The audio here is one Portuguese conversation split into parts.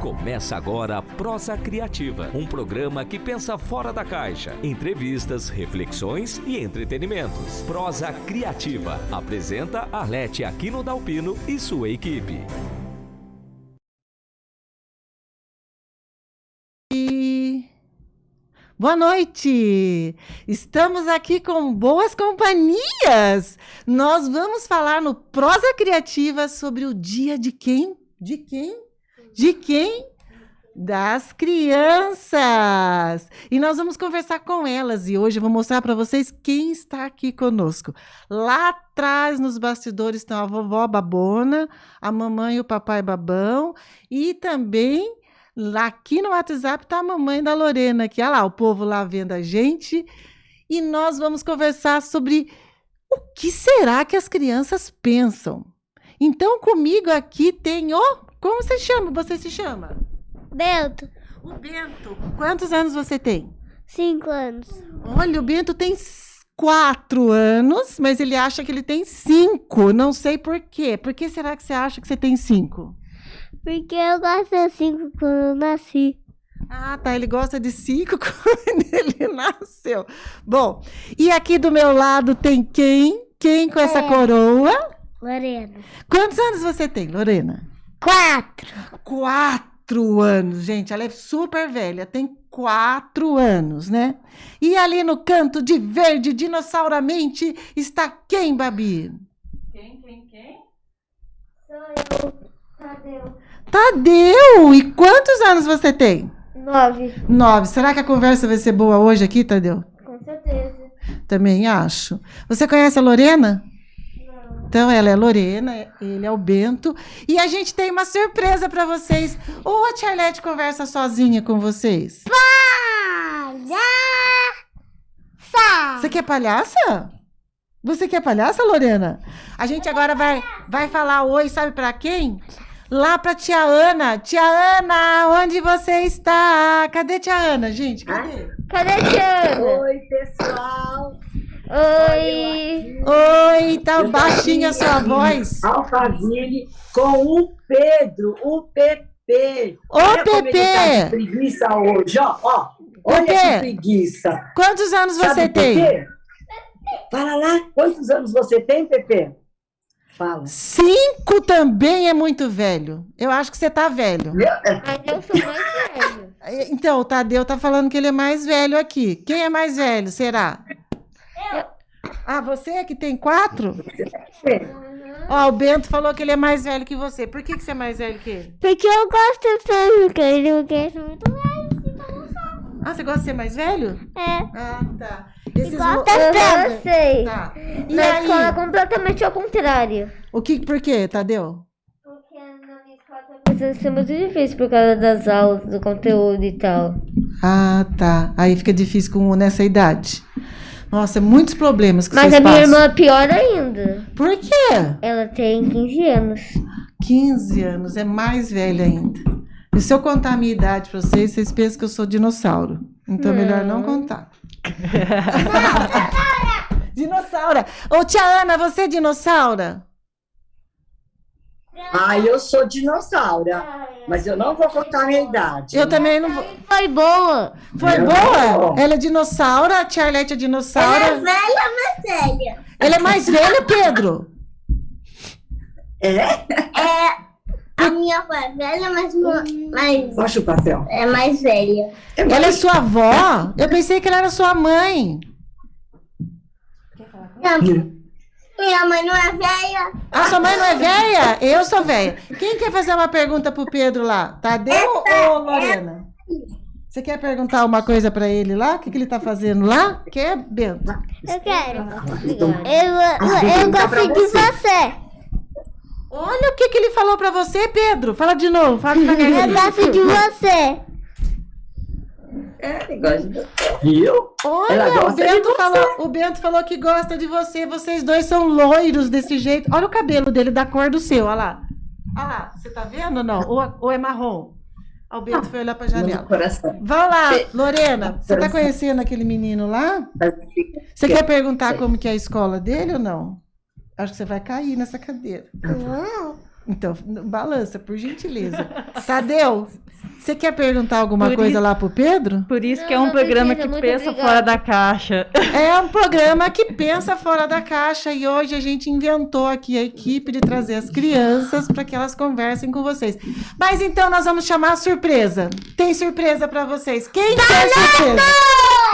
Começa agora a Prosa Criativa, um programa que pensa fora da caixa. Entrevistas, reflexões e entretenimentos. Prosa Criativa. Apresenta Arlete Aquino Dalpino e sua equipe. Boa noite! Estamos aqui com boas companhias. Nós vamos falar no Prosa Criativa sobre o dia de quem? De quem? De quem? Das crianças! E nós vamos conversar com elas e hoje eu vou mostrar para vocês quem está aqui conosco. Lá atrás, nos bastidores, estão a vovó Babona, a mamãe e o papai Babão e também lá aqui no WhatsApp está a mamãe da Lorena, aqui. Olha lá, o povo lá vendo a gente. E nós vamos conversar sobre o que será que as crianças pensam. Então, comigo aqui tem o como você chama? Você se chama? Bento. O Bento. Quantos anos você tem? Cinco anos. Olha, o Bento tem quatro anos, mas ele acha que ele tem cinco. Não sei por quê. Por que será que você acha que você tem cinco? Porque eu gosto de cinco quando eu nasci. Ah, tá. Ele gosta de cinco quando ele nasceu. Bom, e aqui do meu lado tem quem? Quem com essa É. coroa? Lorena. Quantos anos você tem, Lorena? Quatro. Quatro anos, gente. Ela é super velha, tem quatro anos, né? E ali no canto de verde, dinossauramente, está quem, Babi? Quem, quem, quem? Sou eu. Tadeu. Tadeu! E quantos anos você tem? Nove. Nove. Será que a conversa vai ser boa hoje aqui, Tadeu? Com certeza. Também acho. Você conhece a Lorena? Então, ela é a Lorena, ele é o Bento. E a gente tem uma surpresa para vocês. Ou a Charlete conversa sozinha com vocês? Palhaça. Você quer palhaça? Você quer palhaça, Lorena? A gente agora vai, vai falar oi, sabe para quem? Lá para tia Ana. Tia Ana, onde você está? Cadê tia Ana, gente? Cadê? Cadê a Tiana? Oi, pessoal. Oi. Oi, tá baixinha a sua voz. Alphaville com o Pedro, o PP. Ô, Olha como ele tá Pepe! preguiça hoje, ó. ó. Olha Pepe! que preguiça. Quantos anos Sabe você tem? Fala lá, quantos anos você tem, Pepe? Fala. Cinco também é muito velho. Eu acho que você tá velho. Meu, Mas eu sou mais velho. Então, o Tadeu tá falando que ele é mais velho aqui. Quem é mais velho, será? Ah, você é que tem quatro? Ó, o Bento falou que ele é mais velho que você. Por que, que você é mais velho que ele? Porque eu gosto de porque ele quer ser muito velho. então não sabe. Ah, você gosta de ser mais velho? É. Ah, tá. Esses Igual mo- tá Eu sei. Tá. E Na escola é aí? completamente ao contrário. O que, por quê, Tadeu? Porque na minha escola tá precisando ser muito difícil por causa das aulas, do conteúdo e tal. Ah, tá. Aí fica difícil com, nessa idade. Nossa, muitos problemas que Mas vocês a minha passam. irmã é pior ainda. Por quê? Ela tem 15 anos. 15 anos, é mais velha ainda. E se eu contar a minha idade pra vocês, vocês pensam que eu sou dinossauro. Então é melhor não contar. Dinossaura! Ô, tia Ana, você é dinossaura? Ah, eu sou dinossauro, mas eu não vou contar a minha idade. Eu também não vou. Foi boa. Foi Não. boa? Ela é dinossauro, a tia Arlete é dinossauro. velha, mas velha. Ela é mais velha, Pedro? É? A minha foi velha, mas, mas Baixa o papel. é mais velha. Ela é sua avó? Eu pensei que ela era sua mãe. Minha mãe não é velha. Ah, sua mãe não é velha? Eu sou velha. Quem quer fazer uma pergunta pro Pedro lá? Tadeu ou Lorena? Você quer perguntar uma coisa pra ele lá? O que, que ele tá fazendo lá? Quer, Bento? Eu quero. Então, Eu, eu, eu pra gosto de você. Olha o que, que ele falou pra você, Pedro. Fala de novo. Fala Eu devagarzinho. gosto de você. É, negócio de- Viu? Olha, o gosta de Bento, falou, o Bento falou que gosta de você. Vocês dois são loiros desse jeito. Olha o cabelo dele da cor do seu, olha lá. Olha lá, você tá vendo ou não? Ou, ou é marrom? O Bento foi olhar pra janela. Vai lá, Lorena. Você tá conhecendo aquele menino lá? Você quer perguntar como que é a escola dele ou não? Acho que você vai cair nessa cadeira. Não. Então, balança, por gentileza. Tadeu, você quer perguntar alguma Por coisa isso- lá pro Pedro? Por isso Não, que é um programa precisa, que pensa obrigada. fora da caixa. É um programa que pensa fora da caixa e hoje a gente inventou aqui a equipe de trazer as crianças para que elas conversem com vocês. Mas então nós vamos chamar a surpresa. Tem surpresa para vocês. Quem quer surpresa?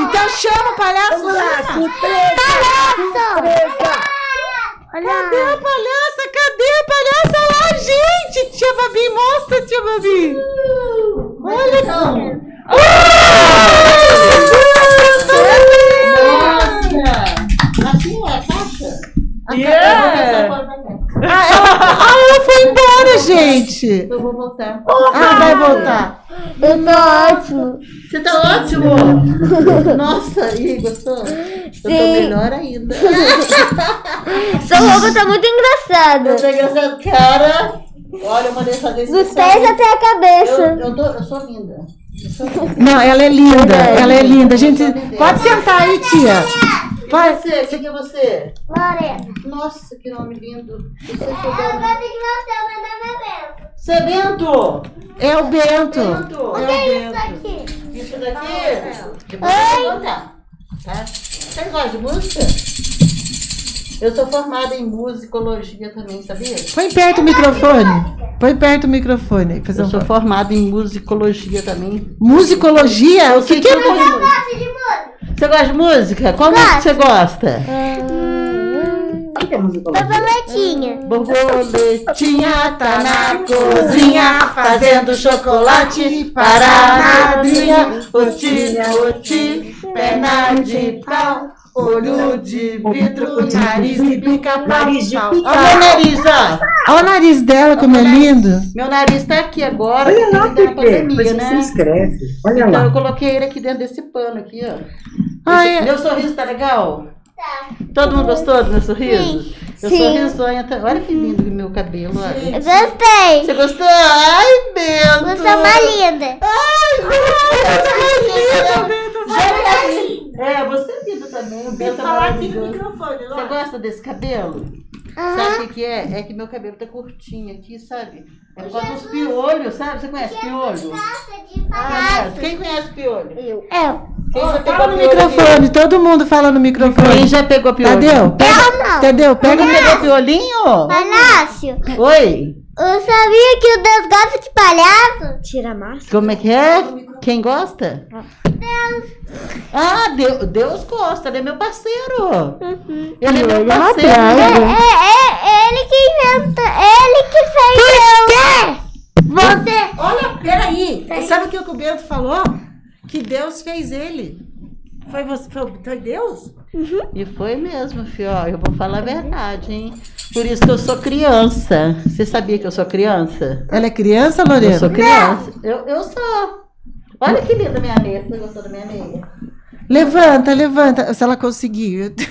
Então chama o palhaço. Vamos lá, surpresa! Surpresa! Cadê a palhaça? Cadê a palhaça lá, gente? Tia Babi, mostra, tia Babi. Olha Assim é a caixa? Yeah! Ah, ela, ah, ela foi embora, gente. Eu vou voltar. Ah, vai voltar. Eu tô ótimo. Você tá ótimo! Nossa, e aí, gostou? Eu tô melhor ainda. Sua roupa tá muito engraçada. Eu tô engraçado, cara. Olha, eu mandei fazer isso. Dos pés até a Eu, cabeça. eu, tô, eu sou linda. Eu sou linda. Não, ela é linda. Ela é linda. Gente, pode sentar aí, tia. Vai. você? Quem que é você? Lorena. Nossa, que nome lindo. Você é Eu gosto que você, meu nome é Bento. Você é Bento? É o Bento. Bento. É o Isso Bento. aqui. Isso daqui? Contar. Tá? Você gosta de música? Eu sou formada em musicologia também, sabia? Põe perto o microfone. Põe perto o microfone. aí, Fazer Eu um... sou formada em musicologia também. Musicologia? O que, que é música? Você gosta de música? Qual Gosto. música você gosta? O que é musicologia? Borboletinha. Borboletinha tá na cozinha fazendo chocolate para a madrinha. Otinha, oti, perna de pau, olho de vidro, nariz de pica-pau. Olha o meu nariz, ó. Olha o nariz dela, como é lindo. Meu nariz tá aqui agora, porque ele tá na pandemia, né? escreve. Olha Então lá. eu coloquei ele aqui dentro desse pano aqui, ó. Ah, é. Meu sorriso tá legal? Todo mundo gostou do meu sorriso? Meu Sim. sorriso olha, tá- olha que lindo o meu cabelo, olha. Eu gostei. Você gostou? Ai, Bento! Você é uma linda. É, você é também. O Bento é maravilhoso. Você gosta desse cabelo? Sabe o que, que é? É que meu cabelo tá curtinho aqui, sabe? É por causa dos piolhos, sabe? Você conhece piolho? Ah, quem conhece piolho? Eu. Quem já pegou Fala no piolho aqui? microfone. Todo mundo fala no Quem microfone. já pegou piolho? Tadeu, pega. Tadeu, pega. Quem pegou piolinho? Palácio. Oi, Eu sabia que o Deus gosta de palhaço. Tira a máscara. como é que é? Quem gosta? Ah, Deus, Deus gosta, ele é meu parceiro. Ele é meu parceiro. É, é, é ele que inventa. Ele que fez. Por quê? Você. Olha, peraí. Sabe o que o Bento falou? Que Deus fez ele. Foi você? Foi, foi Deus? E foi mesmo, filho. Ó, Eu vou falar a verdade, hein? Por isso que eu sou criança. Você sabia que eu sou criança? Ela é criança, Eu Lorena? sou criança. Eu, eu sou. Olha que linda minha meia. Você gostou da minha meia? Levanta, levanta. Se ela conseguir.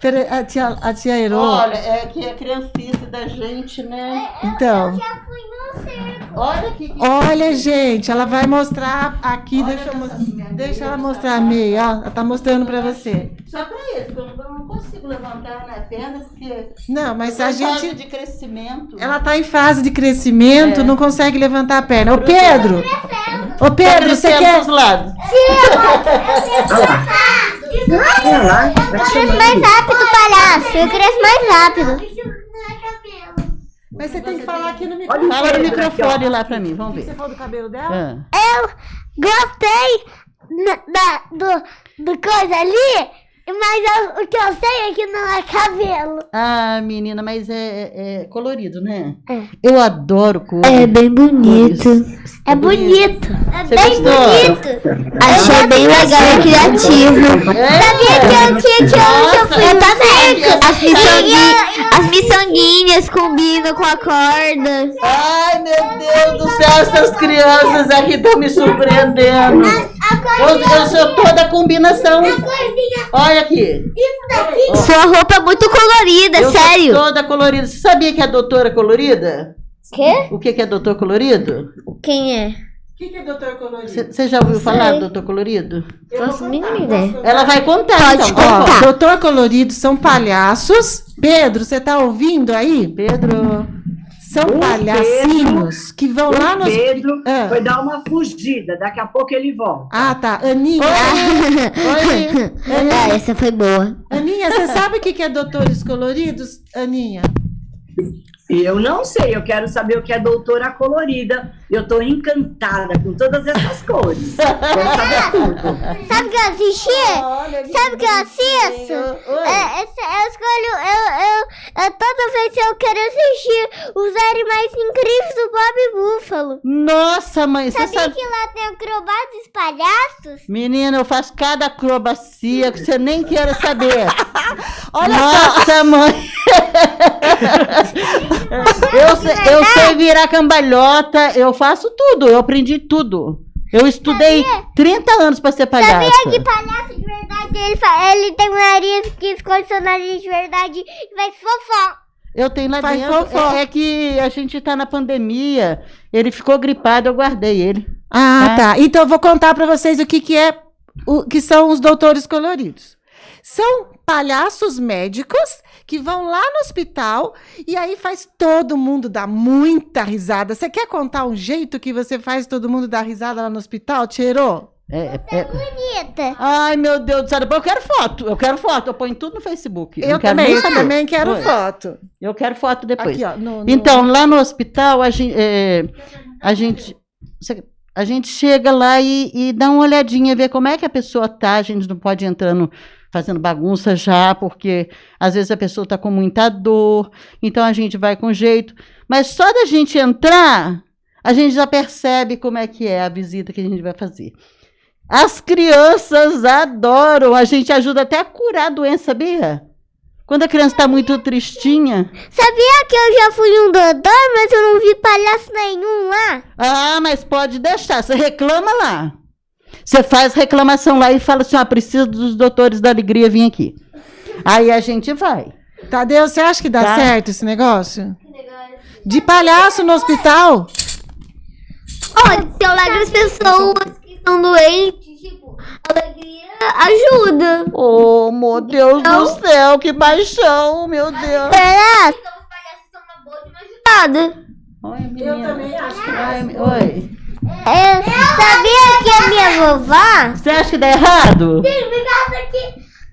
Peraí, a tia, a tia Herô. Olha, é que é criancice da gente, né? Então. Já fui no. Olha que. que- Olha, gente, ela vai mostrar aqui. Olha deixa eu mostrar. Deixa ela meia, mostrar a tá? meia, ó. Ela tá mostrando pra você. Só pra isso, eu não- consigo levantar na perna porque. Não, mas a em fase gente. de crescimento. Ela tá em fase de crescimento, É. não consegue levantar a perna. Ô, Pedro! Ô, Tá Pedro, você quer. pros lados. Tá Eu cresço mais rápido, palhaço. Eu cresço mais rápido. Mas você tem que falar aqui no microfone. Fala no aqui, microfone lá pra mim, vamos Você ver. falou do cabelo dela? Ah. Eu gostei da, do, do coisa ali, mas eu- o que eu sei é que não é cabelo. Ah, menina, mas é, é- é colorido, né? É. Eu adoro cor. bem bonito. É bonito. É Você bem gostou? bonito. Achei bem legal e criativo. É. Sabia que eu tinha que hoje eu fui no circo. As miçanguinhas, as miçanguinhas combinam com a corda. Ai, meu Deus do céu, essas crianças aqui estão me surpreendendo. Eu, eu sou toda a combinação. Olha aqui. Sua roupa é muito colorida, eu sério. sou toda colorida. Você sabia que é doutora colorida? Quê? O que, que é doutor colorido? Quem é? que, que é doutor colorido? Você já ouviu Sei. falar do doutor colorido? Eu Faço vou a mínima ideia. Ela vai contar, Pode então. contar. Ó, doutor colorido são palhaços. Pedro, você tá ouvindo aí? Pedro. São O palhacinhos que vão lá O nos. Pedro Ah. foi dar uma fugida, daqui a pouco ele volta. Ah, tá. Aninha. Oi. Ah, essa foi boa. Aninha, você sabe o que que é doutores coloridos, Aninha? E eu não sei, eu quero saber o que é doutora colorida. Eu tô encantada com todas essas cores. Quero saber tudo. Sabe o que eu assisti? Sabe o que eu assisto? É, esse- eu escolho, eu, eu, eu- toda vez eu quero assistir os animais incríveis do Bob Búfalo. Nossa, mãe, você Sabia sabe. que lá tem acrobatas e palhaços? Menina, eu faço cada acrobacia que você nem queira saber. Olha Nossa, mãe. eu, sei, eu sei virar cambalhota, eu faço tudo, eu aprendi tudo. Eu estudei 30 anos para ser palhaça. Sabia que palhaço de verdade, ele, fa- ele tem um nariz que esconde seu nariz de verdade e faz fofó. Eu tenho lá Faz dentro. fofó. É, é que a gente tá na pandemia. Ele ficou gripado, eu guardei ele. Ah, Tá. tá. Então eu vou contar para vocês o que que é o que são os doutores coloridos. São palhaços médicos que vão lá no hospital e aí faz todo mundo dar muita risada. Você quer contar um jeito que você faz todo mundo dar risada lá no hospital, Tcherô? É, é- Bonita. Ai, meu Deus do céu. Eu quero foto. Eu quero foto. Eu ponho tudo no Facebook. Eu quero também, eu também quero Oi. foto. Eu quero foto depois. Aqui, ó. no- no- Então, lá no hospital, a gente, é, a gente, a gente chega lá e, e dá uma olhadinha, ver como é que a pessoa tá. A gente não pode ir entrando fazendo bagunça já, porque às vezes a pessoa está com muita dor, então a gente vai com jeito. Mas só da gente entrar, a gente já percebe como é que é a visita que a gente vai fazer. As crianças adoram, a gente ajuda até a curar a doença, sabia? Quando a criança está muito tristinha, Sabia que eu já fui um doutor, mas eu não vi palhaço nenhum lá? Ah, mas pode deixar. Você reclama lá. Você faz reclamação lá e fala assim: ó, preciso dos doutores da alegria vir aqui. Aí a gente vai. Tadeu, você acha que dá Tá. certo esse negócio? De palhaço no hospital? Olha, se eu levo as pessoas que estão doentes, tipo, alegria ajuda. Oh, meu Deus do céu, que paixão, meu Deus. Será? Então os palhaços são uma boa de uma ajudada. Oi, menina. Eu também acho que Ai, Oi. É, sabia que a minha vovó... Você acha que dá errado? Ficava aqui,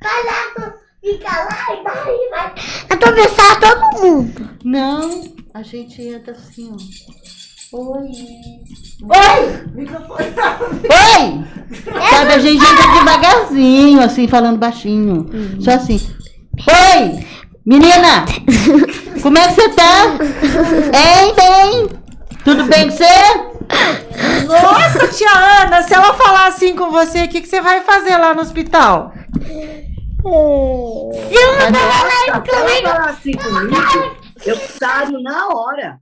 palhaço, fica lá e daí vai atravessar todo mundo. Não, a gente entra assim, ó. Oi. Microfone. Oi! Sabe, a gente entra devagarzinho, assim, falando baixinho. Só assim. Oi! Menina! Como é que você tá? Hein, bem? Tudo bem com você? Nossa, tia Ana, se ela falar assim com você, o que, que você vai fazer lá no hospital? Se Nossa, se ela falar assim comigo, eu saio na hora.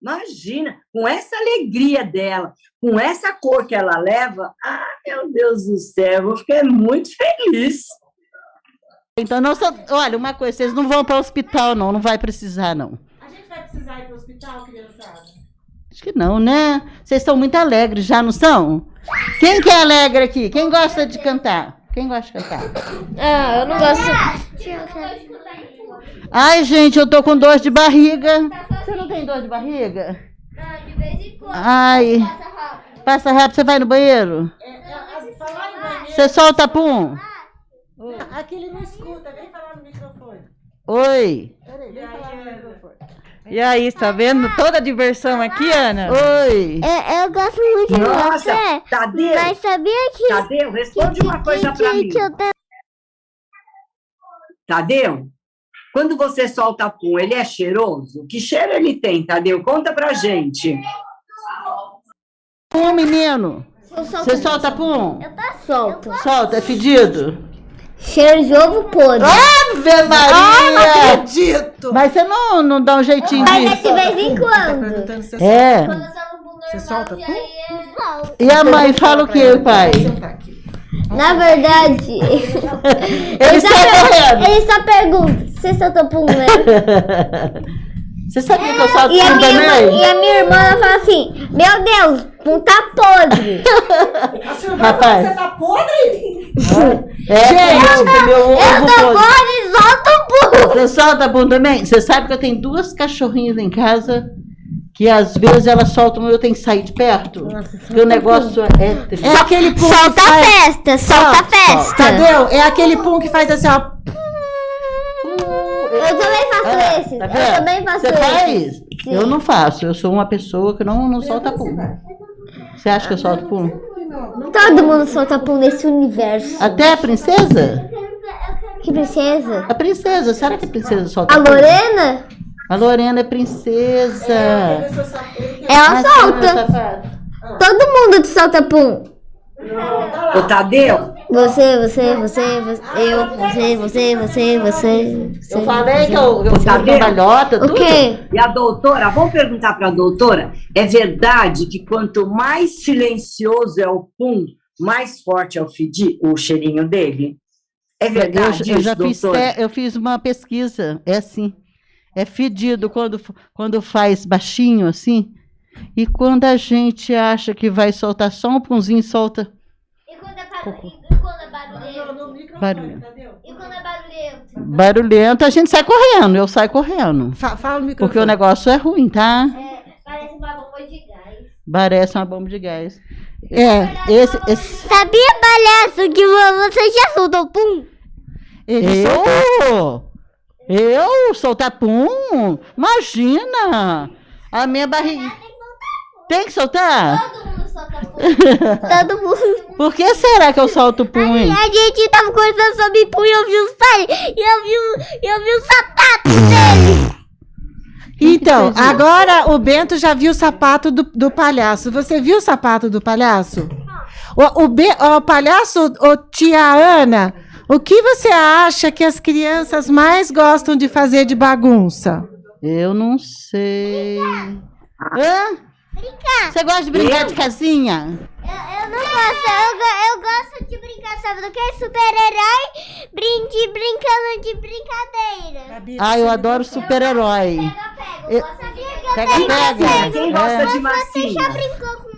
Imagina, com essa alegria dela, com essa cor que ela leva, ah, meu Deus do céu, eu vou ficar muito feliz. Então, não só, olha, uma coisa, vocês não vão para o hospital, não, não vai precisar, não. A gente vai precisar ir pro hospital, criançada? Acho que não, né? Vocês estão muito alegres, já não são? Quem que é alegre aqui? Quem gosta de cantar? Quem gosta de cantar? Ah, eu não gosto. Ai, gente, eu tô com dor de barriga. Você não tem dor de barriga? de vez em quando. Ai, passa rápido, você vai no banheiro? Falar em banheiro. Você solta pum? Aqui ele não escuta, vem falar no microfone. Oi. Peraí, vem falar no microfone. E aí, tá vendo toda a diversão aqui, Ana? Oi. Eu, eu gosto muito de Nossa, você, Tadeu, mas sabia que, Tadeu, responde uma coisa que, para que, mim. que eu Tadeu, quando você solta pum, ele é cheiroso? Que cheiro ele tem, Tadeu? Conta pra gente. Pum, menino. Você solta pum? Eu tô solto. Solta, é fedido? Cheiro de ovo podre. Ave Maria! Acredito! Mas você não, não dá um jeitinho Mas é disso? de vez em Tá quando. perguntando se É. Você solta pum? E a mãe fala o que, pai? Sentar aqui. Na verdade, Ele só, per- correndo. ele só pergunta, você soltou pum, né? Você sabia que eu solto E a, pum minha irmã, também? e a minha irmã ela fala assim, meu Deus, Pum tá podre. A Rapaz. você tá podre? É, Gente, eu, meu ovo eu tô podre, solta o pum. Você solta pum também? Você sabe que eu tenho duas cachorrinhas em casa que às vezes elas soltam e eu tenho que sair de perto. Nossa, porque o negócio é triste. É aquele pum Solta a festa, solta a festa. Entendeu? É aquele pum que faz assim, ó. Eu também faço ah, esse. Tá eu também faço Você esse. faz? Sim. Eu não faço. Eu sou uma pessoa que não, não solta pum. Você acha que eu solto pum? Todo mundo solta pum nesse universo. Até a princesa? Que princesa? A princesa. Será que a princesa solta A Lorena? A Lorena é princesa. Ela solta. Todo mundo solta pum. Ô, Tadeu, você, você, você, você, eu, você, você, você, você. Eu falei que eu, eu sou cambalhota, tudo. O quê? E a doutora, vamos perguntar para a doutora, é verdade que quanto mais silencioso é o pum, mais forte é o fedi, o cheirinho dele? É verdade eu, eu já fiz, é, eu fiz uma pesquisa, é assim, é fedido quando, quando faz baixinho assim, e quando a gente acha que vai soltar só um punzinho, solta... E quando é barulhento? Barulhento. E quando é barulhento? Barulhento, a gente sai correndo. Eu saio correndo. Fa fala no Porque o negócio é ruim, tá? É, parece uma bomba de gás. Parece uma bomba de gás. É, esse, esse... Sabia, palhaço, que você já soltou pum? eu? Eu soltar pum? Imagina! A minha barriga. Tem que soltar? Todo mundo. Todo mundo. Por que será que eu solto pum, hein? A gente tava conversando sobre e eu vi os pais. E eu vi, eu vi os sapatos dele. Então, agora o Bento já viu o sapato do, do palhaço. Você viu o sapato do palhaço? O, o, Be, o palhaço, o tia Ana, o que você acha que as crianças mais gostam de fazer de bagunça? Eu não sei. Hã? Brincar. Você gosta de brincar eu? de casinha? Eu, eu não gosto. Eu, eu gosto de brincar, sabe do que? Super-herói brin brincando de brincadeira. Ah, eu adoro super-herói. Pega, pega. Eu, pega, pega. Quem gosta de massinha? Você já brincou com?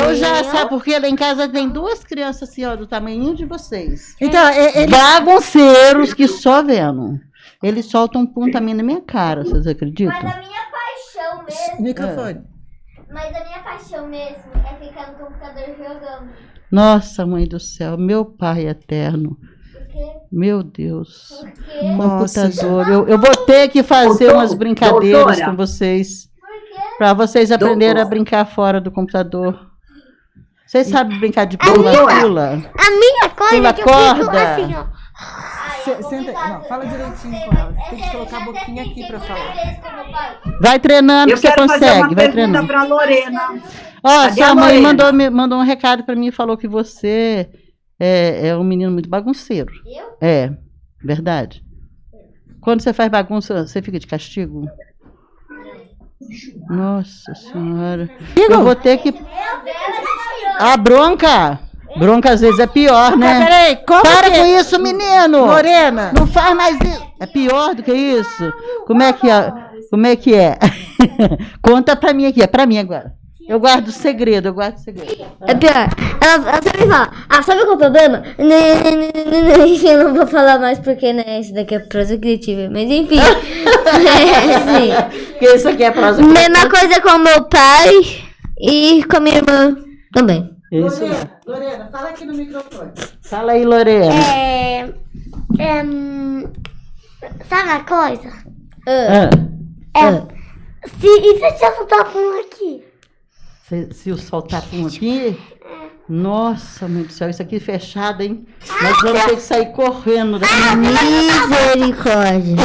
Eu já, sabe porque lá em casa tem duas crianças assim, ó, do tamanho de vocês. Então, eles... Bagunceiros que só vendo. Eles soltam um ponto a mim na minha cara, vocês acreditam? Mas a minha paixão mesmo. Microfone. Mas a minha paixão mesmo é ficar no computador jogando. Nossa, mãe do céu, meu pai eterno. Por quê? Meu Deus. Computador. Eu, eu vou ter que fazer umas brincadeiras doutora. com vocês. Para vocês aprenderem doutor. a brincar fora do computador. Vocês sabem brincar de pula-pula? A minha coisa pula que corda. eu fico assim, ó. Senta, não, fala direitinho com ela. Tem que colocar a boquinha aqui para falar. Vai treinando, que você consegue. vai treinando. para Lorena. Ó, sua mãe mandou, mandou um recado para mim e falou que você é, é um menino muito bagunceiro. Eu? É, verdade. Quando você faz bagunça, você fica de castigo? Nossa senhora. Eu vou ter que. A bronca! Bronca às vezes é pior, né? Mas peraí, como Para que... com isso, menino! Morena! Não faz mais isso! É pior do que isso? Como é que é? Como é que é? Conta pra mim aqui, é pra mim agora. Eu guardo segredo, eu guardo segredo. É pior. Ela, ela sempre fala, ah, sabe qual é o problema? Eu não vou falar mais porque, né, isso daqui é prosa criativa. Mas enfim. é, Porque isso aqui é prosa criativa. Mesma coisa com meu pai e com a minha irmã também. Isso. Lorena, Lorena, fala aqui no microfone. Fala aí, Lorena. É. é sabe uma coisa? Ah. É. Ah. Se, e se eu te soltar um aqui? Se, se eu soltar um aqui. Nossa, meu Deus do céu, isso aqui é fechado, hein? Nós vamos ter que sair correndo daqui. Misericórdia.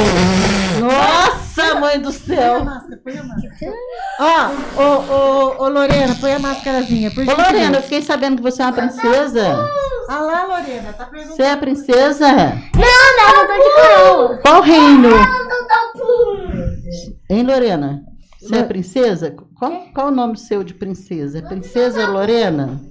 Nossa, mãe do céu. Põe a máscara, Ó, ô, ô, ô, Lorena, põe a máscarazinha, por Ô, Lorena, eu fiquei sabendo que você é uma princesa. Ah lá, Lorena, tá perguntando. Você é a princesa? Não, não, eu tô de coroa. Qual reino? Não, não, Hein, Lorena? Você é princesa? Qual, qual o nome seu de princesa? É princesa Lorena?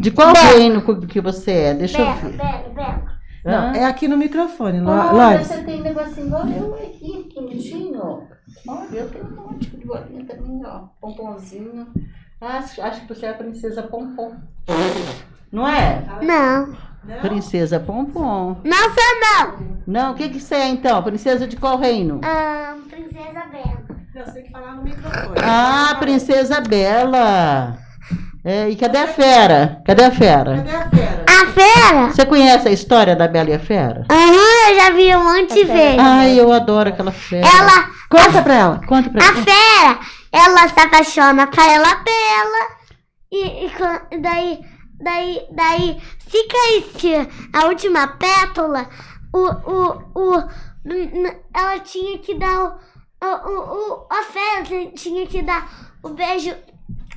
De qual reino que você é? Deixa eu ver. Bela, Bela. Não, é aqui no microfone, Olha, você tem um negocinho igual eu aqui, bonitinho. Olha, eu tenho um monte de bolinha também, ó. Pomponzinho. Acho, acho que você é a princesa Pompom. Não é? Não. Princesa Pompom. Não sou não. Não, o que que você é então? Princesa de qual reino? Ah, princesa Bela. Falar no microfone. Ah, Princesa Bela. É, e cadê a fera? Cadê a fera? Cadê a fera? A fera? Você conhece a história da Bela e a Fera? Aham, eu já vi um monte de vezes. Ai, eu adoro aquela fera. Ela, Conta pra ela. Conta pra a mim. fera, ela se apaixona pela Bela. E, e daí, daí, daí, se caísse a última pétala, o, o, o, ela tinha que dar o, o, o, o- a fera ti- tinha que dar o beijo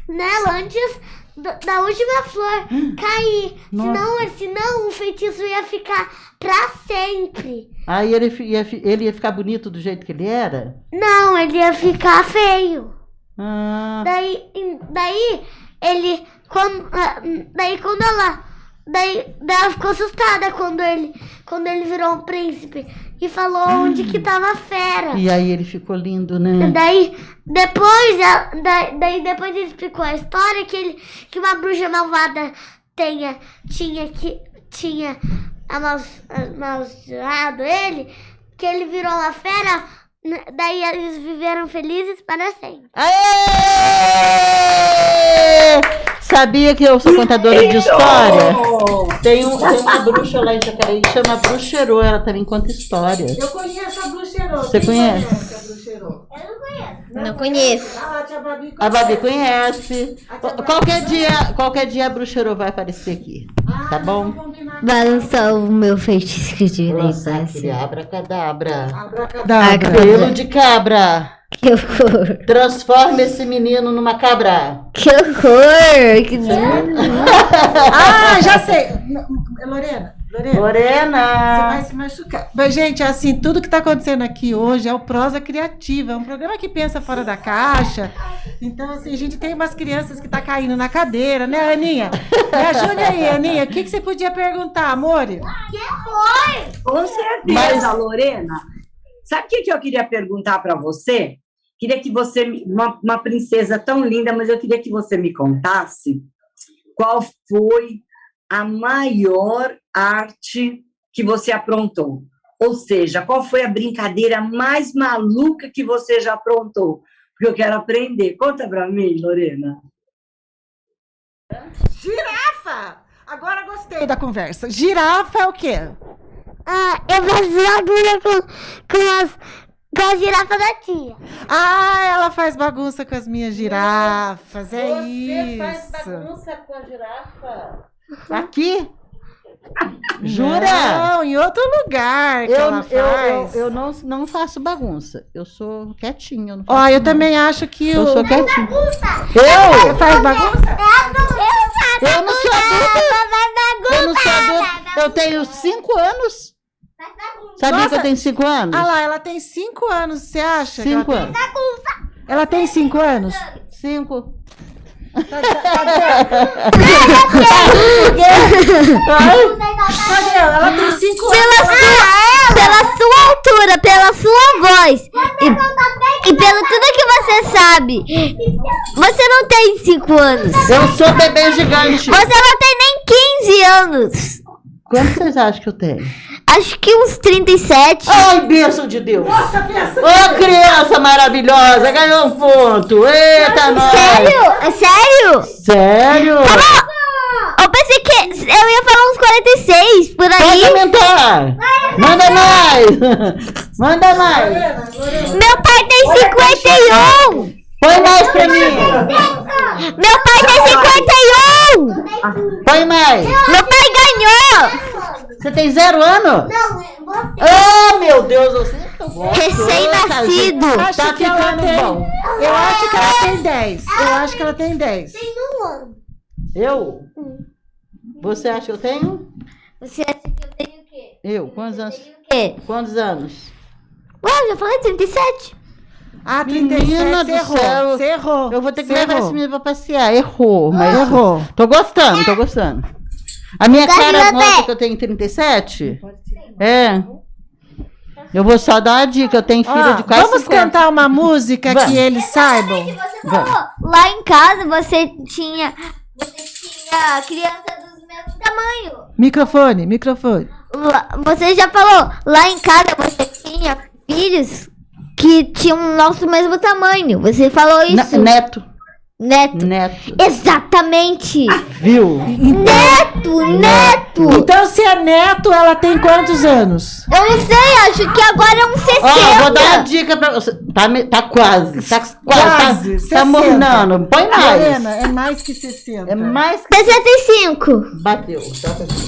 nela antes da, última flor cair. Senão, senão o feitiço ia ficar pra sempre. Aí ele ia, ele ia ficar bonito do jeito que ele era? Não, ele ia ficar feio. Ah, Daí, daí ele, quando, ah, daí quando ela, daí, daí ela ficou assustada quando ele, quando ele virou um príncipe e falou onde que tava a fera. e aí ele ficou lindo, né? Daí, depois, daí, daí depois ele explicou a história que ele, que uma bruxa malvada tenha, tinha que, tinha amaldiçoado ele, que ele virou uma fera, n- daí eles viveram felizes para sempre. Aê! Sabia que eu sou contadora de história? Tem, um, tem uma bruxa lá em Jacareí que chama Bruxerô, ela também conta histórias. Eu conheço a Bruxerô. Você Quem conhece? A Bruxerô? Não conheço. Ah, a tia Babi A Babi conhece. Qualquer dia, qualquer dia a Bruxerô vai aparecer aqui. Tá bom? Balançar o meu feitiço de Lançar aquele abracadabra. Abracadabra. Pelo de cabra. Que horror! Transforma esse menino numa cabra. Que horror! Que Ah, já sei. N- Lorena, Lorena. Você vai se machucar. Mas, gente, assim, tudo que está acontecendo aqui hoje é o Prosa Criativa. É um programa que pensa fora da caixa. Então, assim, a gente tem umas crianças que tá caindo na cadeira, né, Aninha? Me ajude aí, Aninha. O que, que você podia perguntar, amor? Com certeza, Mas- Lorena. Sabe o que, que eu queria perguntar para você? Queria que você, me- uma, uma princesa tão linda, mas eu queria que você me contasse qual foi a maior arte que você aprontou. Ou seja, qual foi a brincadeira mais maluca que você já aprontou? Porque eu quero aprender. Conta para mim, Lorena. Girafa! Agora gostei da conversa. Girafa é o quê? Ah, eu faço agulha com, com, as, com a girafa da tia. Ah, ela faz bagunça com as minhas girafas. É isso. com a girafa? Aqui? Jura? Não, em outro lugar que Eu, ela eu, eu, eu não, não faço bagunça. Eu sou quietinha. Eu não faço Ó, eu também acho que Eu o... sou quietinha. Você Eu? faz bagunça? Eu não sou adulta. Eu não sou adulta. Eu tenho cinco anos. Sabia Nossa. que eu tenho cinco anos? Ah lá, ela tem cinco anos, você acha? Cinco ela, anos. ela tem cinco anos? Cinco. Cadê? Ela tem cinco anos. Pela sua, pela sua altura, pela sua voz e, e pelo tudo que você sabe, você não tem 5 anos. Eu sou bebê gigante. Você não tem nem 15 anos. Quanto vocês acham que eu tenho? Acho que uns 37. Ai, bênção de Deus. Nossa. Ô, criança maravilhosa, ganhou um ponto. Eita, nós. Sério? É sério? Sério? Eu pensei que eu ia falar uns 46 por Pode aí. aumentar. Manda mais. Manda mais. Meu pai tem 51. Põe mais pra mim. Meu pai tem 51. Põe mais. Meu pai ganhou. Você tem zero ano? Não, Oh, meu Deus, você é Recém-nascido. Tá que ela ficando tem- bom. Eu acho que ela tem 10. Eu acho que ela tem 10. Eu? Você acha que eu tenho? Você acha que eu tenho o quê? Eu? Quantos anos? Quê? Quantos anos? Ué, eu já falei 37. Ah, Menina 37, do você errou. céu. Você errou. Eu vou ter que levar errou. esse menino pra passear. Errou, mas Errou. tô gostando, tô gostando. A minha cara mostra que eu tenho 37? É. Eu vou só dar uma dica, eu tenho filha de quase Vamos 50. cantar uma música Vamos. que eles saibam. Você falou, lá em casa você tinha. Você tinha criança dos mesmos tamanho. Microfone, microfone. Você já falou, lá em casa você tinha filhos que tinham o nosso mesmo tamanho. Você falou isso. Neto, Neto. neto. Exatamente. Viu? Neto, neto. Então, se é neto, ela tem quantos anos? Eu não sei, acho que agora é um 60. Ó, vou dar uma dica pra você. Tá, tá quase. Tá quase. Quase, Tá, 60. tá mornando. Põe mais. Lorena, é mais que 60. É mais que 65. bateu.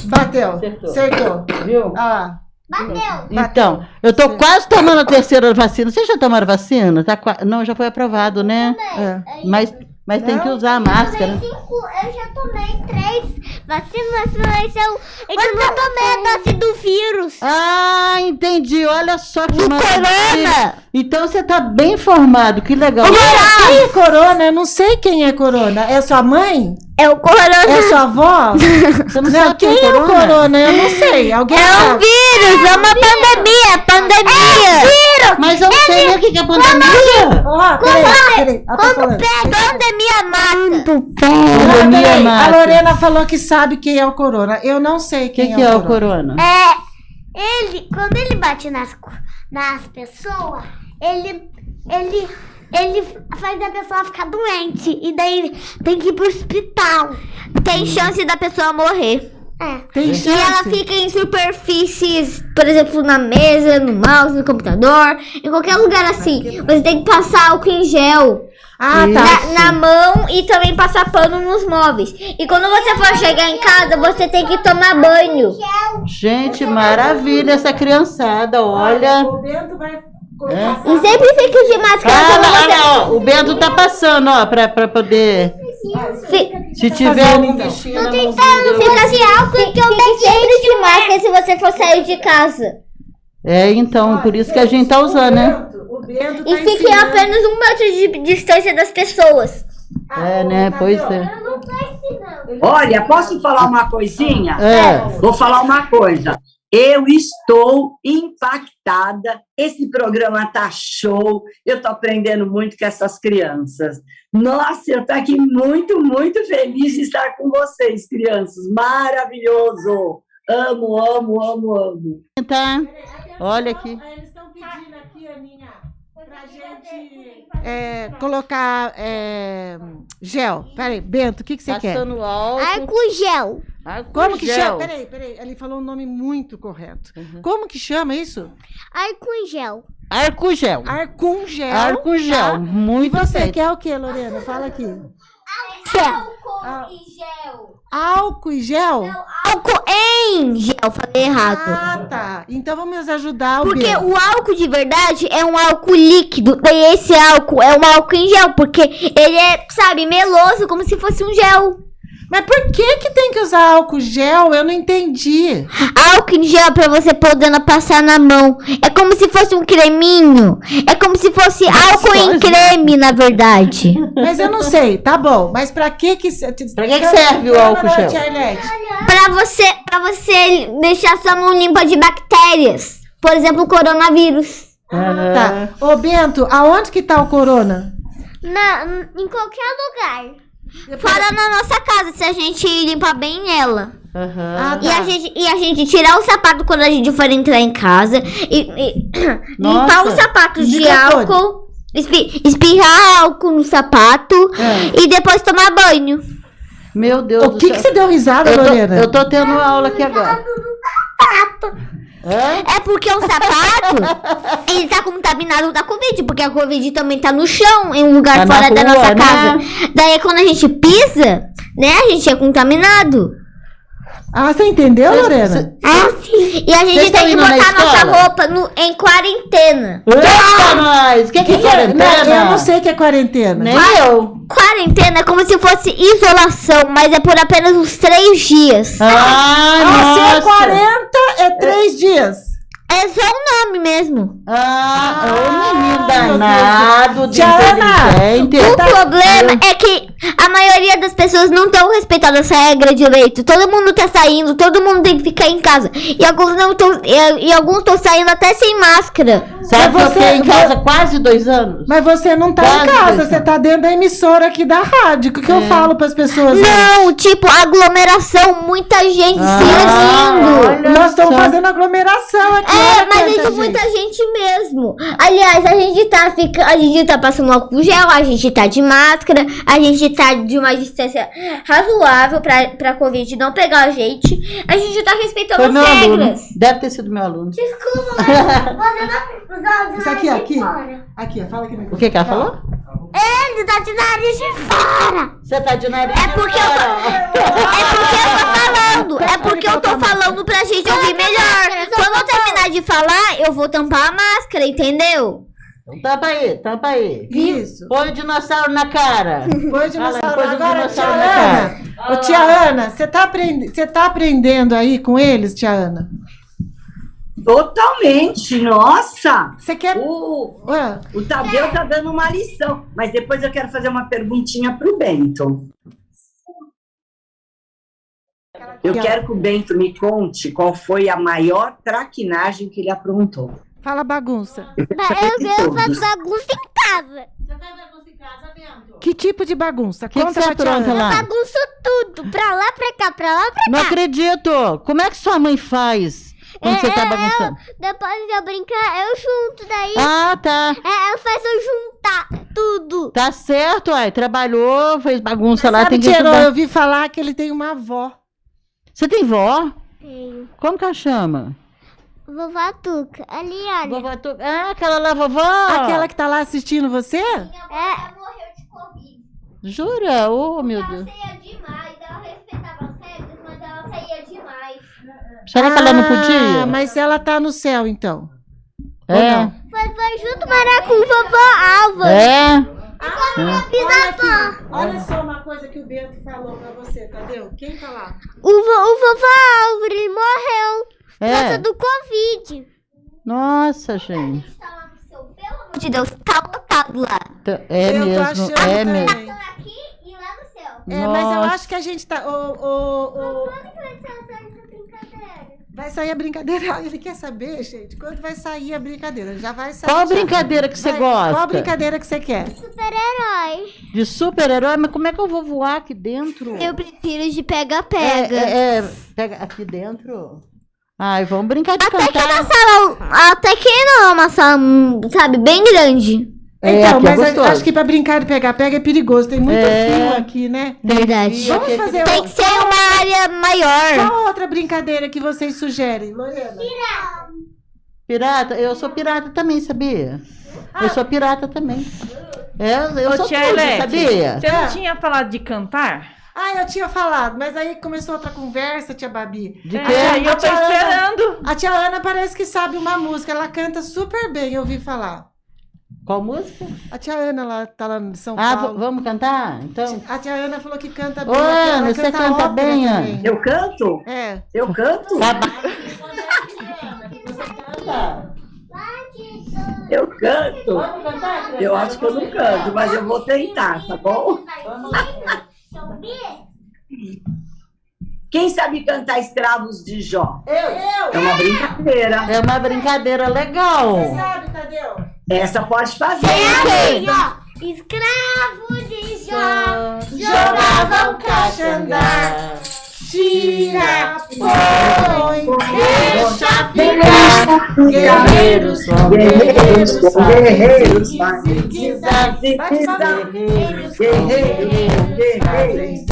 Bateu. Acertou. Acertou. Viu? Ah, Bateu. Então, eu tô quase tomando a terceira vacina. Vocês já tomaram vacina? Tá Não, já foi aprovado, né? é. Mas, mas tem Não? que usar a máscara. Eu já tomei três vacinas, mas eu, eu não tomei a dose do vírus. Ah, entendi. Olha só que maravilha. corona. Então você tá bem informado. Que legal. Quem é corona? Eu não sei quem é corona. É sua mãe? É o corona. É sua avó? Você não, Não, sabe quem é o corona? Eu não sei. Alguém É um sabe? vírus, é uma pandemia, pandemia. vírus. Mas eu não sei nem o que é pandemia. Ó, peraí, peraí. Ela tá falando. Pandemia mata. Ah, Pandemia peraí. A mata. Lorena falou que sabe quem é o corona. Eu não sei O que, quem que é o corona? É, ele, quando ele bate nas, nas pessoas, ele, ele, ele faz a pessoa ficar doente. E daí tem que ir pro hospital. Tem chance da pessoa morrer. É. Tem E ela chance. fica em superfícies, por exemplo, na mesa, no mouse, no computador, em qualquer lugar assim. Você tem que passar álcool em gel Ah, tá. na, na mão e também passar pano nos móveis. E quando você for chegar em casa, você tem que tomar banho. Gente, maravilha essa criançada. Olha. O Bento vai É. E sempre fica de máscara Ah, lá, você. lá, ó, o Bento tá passando, ó, pra, pra poder. Se tiver fazendo, algum então? bichinho Não mãozinha, fica de álcool que eu fique sempre de máscara se você for sair de casa. É, então, por isso que a gente tá usando, né? Bento tá E fique ensinando. a apenas um metro de distância das pessoas. É, né? Pois é. Olha, posso falar uma coisinha? É. Vou falar uma coisa. Eu estou impactada. Esse programa tá show. Eu estou aprendendo muito com essas crianças. Nossa, eu estou aqui muito, muito feliz de estar com vocês, crianças. Maravilhoso. Amo, amo, amo, amo. Tá. Olha aqui. Eles estão pedindo aqui, Aninha, pra gente é, colocar é, gel. Peraí, Bento, o que, que você quer? Passando álcool. Arco gel. álcool Como que gel. chama? Peraí, peraí. Ele falou um nome muito correto. Como que chama isso? Arco gel. Arco gel. Arcum gel. Arco gel. tá? E Muito você bem. quer o que, Lorena? Fala aqui. Ah. e gel. Álcool e gel? Álcool em gel, falei errado. Ah, tá. Então vamos ajudar o Porque o álcool de verdade é um álcool líquido. E esse álcool é um álcool em gel. Porque ele é, sabe, meloso, como se fosse um gel. Mas por que que tem que usar álcool gel? Eu não entendi. Álcool em gel pra você podendo passar na mão. É como se fosse um creminho. É como se fosse álcool em creme, na verdade. Mas eu não sei, tá bom. Mas pra que que... que que serve o álcool gel? Pra você, pra você deixar sua mão limpa de bactérias. Por exemplo, o coronavírus. Aham. Tá. Ô, Bento, aonde que tá o corona? Na, em qualquer lugar. Fora na nossa casa, se a gente limpar bem ela. Aham. Ah, E tá. a, gente, e a gente tirar o sapato quando a gente for entrar em casa. E, e limpar os sapatos de álcool. espi- espirrar álcool no sapato. É. E depois tomar banho. Meu Deus O do que céu. que você deu risada, eu, Lorena? eu tô tendo aula aqui agora. Hã? É porque o sapato, ele tá contaminado da Covid, porque a Covid também tá no chão, em um lugar Tá fora da rua, nossa né? casa. Daí quando a gente pisa, né, a gente é contaminado. Ah, você entendeu, Lorena? Ah, sim. E a gente tem que botar nossa roupa no- em quarentena. Eita, nós! O que, que é Não, quarentena? eu não sei o que é quarentena. Nem eu. Quarentena é como se fosse isolação, mas é por apenas uns três dias. Ah, Ah, se é nossa! 40, é três dias. É só o nome mesmo. Ah, Ah, ô menino danado, de inteligente. O problema é que A maioria das pessoas não estão respeitando essa regra direito. Todo mundo tá saindo, todo mundo tem que ficar em casa. E alguns não estão. E, e, alguns estão saindo até sem máscara. Sabe você, que eu em casa quase dois anos? Mas você não tá quase em casa, você tá dentro da emissora aqui da rádio. O que, que é. eu falo pras pessoas? Não, tipo, aglomeração, muita gente ah, se unindo. Nós estamos fazendo aglomeração aqui. É, mas é de muita gente mesmo. Aliás, a gente tá fica, a gente tá passando álcool gel, a gente tá de máscara, a gente tá de uma distância razoável pra, pra Covid não pegar a gente. A gente tá respeitando Foi as regras. Aluno. Deve ter sido meu aluno. Desculpa, mas você não Isso aqui, aqui. Aqui, fala aqui. O que que ela falou? Ele tá de nariz de fora. Você tá de nariz é porque de fora. Eu tô, é porque eu tô falando. É porque eu tô falando pra gente ouvir melhor. Quando eu terminar de falar, eu vou tampar a máscara, entendeu? Então tampa aí, tampa aí. Isso. Põe o dinossauro na cara. Põe o dinossauro, Põe Agora, tia na Ana. Ô, tia Ana, você tá, aprend... tá aprendendo aí com eles, tia Ana? Totalmente, nossa! Você quer. O, o Tadeu tá dando uma lição, mas depois eu quero fazer uma perguntinha pro Bento. Eu quero que o Bento me conte qual foi a maior traquinagem que ele aprontou. Fala bagunça. Eu, eu faço bagunça em casa. Você faz bagunça em casa, Bento? Que tipo de bagunça? Que Conta que você apronta lá? Eu bagunço tudo. Pra lá, pra cá, pra lá, pra cá. Não acredito. Como é que sua mãe faz? Quando é, você tá bagunçando? Eu, depois de eu brincar, eu junto daí. Ah, tá. É, eu faço eu juntar tudo. Tá certo, uai. Trabalhou, fez bagunça Mas lá, tem que Tirou, eu ouvi falar que ele tem uma avó. Você tem vó? Tenho. Como que ela chama? Vovó Tuca. Ali, olha. Vovó Tuca. Ah, aquela lá, vovó? Aquela que tá lá assistindo você? Minha avó é. morreu de Covid. Jura? Oh, meu Deus. Ela saía demais. Ela respeitava as regras, mas ela saía demais. Será ah, que ela não podia? Mas ela tá no céu, então. É. Foi, foi junto morar com o vovó Alva. É. Ah, bisavó. Olha só uma coisa que o Bento falou pra você, Tadeu. Quem tá lá? O, vo, o vovó Álvaro, ele morreu. É. Por causa do Covid. Nossa, gente. Pelo amor de Deus, tá lotado lá. É eu mesmo, é mesmo. aqui e lá no céu. É, mas eu acho que a gente tá. O, o, o... Vai sair a brincadeira. Ele quer saber, gente, quando vai sair a brincadeira. Já vai sair. Qual a brincadeira que você vai, gosta? Qual a brincadeira que você quer? Super-herói. De super-herói? Mas como é que eu vou voar aqui dentro? Eu prefiro de pega-pega. É, é, é, pega aqui dentro? Ai, vamos brincar de até cantar. Que na sala, até que não é uma sala, sabe, bem grande. É, então, é mas acho que pra brincar de pegar-pega é perigoso. Tem muito é... fio aqui, né? Verdade. Vamos fazer Tem que ser uma área maior. Qual outra brincadeira que vocês sugerem, Lorena? Pirata. Pirata? Eu sou pirata também, sabia? Ah. Eu sou pirata também. É, eu Ô, sou tia tudo, sabia? Você não tinha falado de cantar? Ah, eu tinha falado, mas aí começou outra conversa, tia Babi. De quê? É, eu tô esperando. Ana, a tia Ana parece que sabe uma música, ela canta super bem, eu ouvi falar. Qual música? A tia Ana lá tá lá em São ah, Paulo. Ah, vamos cantar? Então. A tia Ana falou que canta bem. Ô, Ana, você canta, canta bem, Ana? Eu canto? É. Eu canto? Tá eu canto. Eu acho que eu não canto, mas eu vou tentar, tá bom? Quem sabe cantar Escravos de Jó? Eu. eu. É uma brincadeira. É uma brincadeira legal. Você sabe, Tadeu? Essa pode fazer. Sim, Escravos de Jó jogavam caixa andar. Tira, põe, deixa ficar. Guerreiros, guerreiros, guerreiros, guerreiros, guerreiros, guerreiros,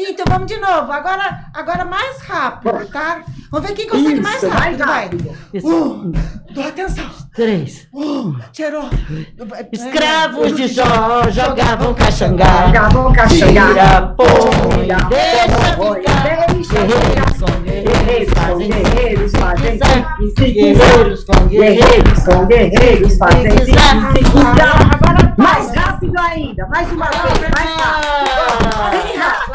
então vamos de novo. Agora, agora mais rápido, tá? Vamos ver quem consegue Isso, mais rápido, mais rápido. vai. Um, Dou atenção. Três. Um, tirou. Escravos de Jó jogavam caxangá. Jogavam caxangá. Tira, põe, deixa ficar. Guerreiros com guerreiros fazem guerreiros fazem Guerreiros com guerreiros com guerreiros fazem Mais rápido ainda. Mais uma vez. Mais rápido. Bem rápido.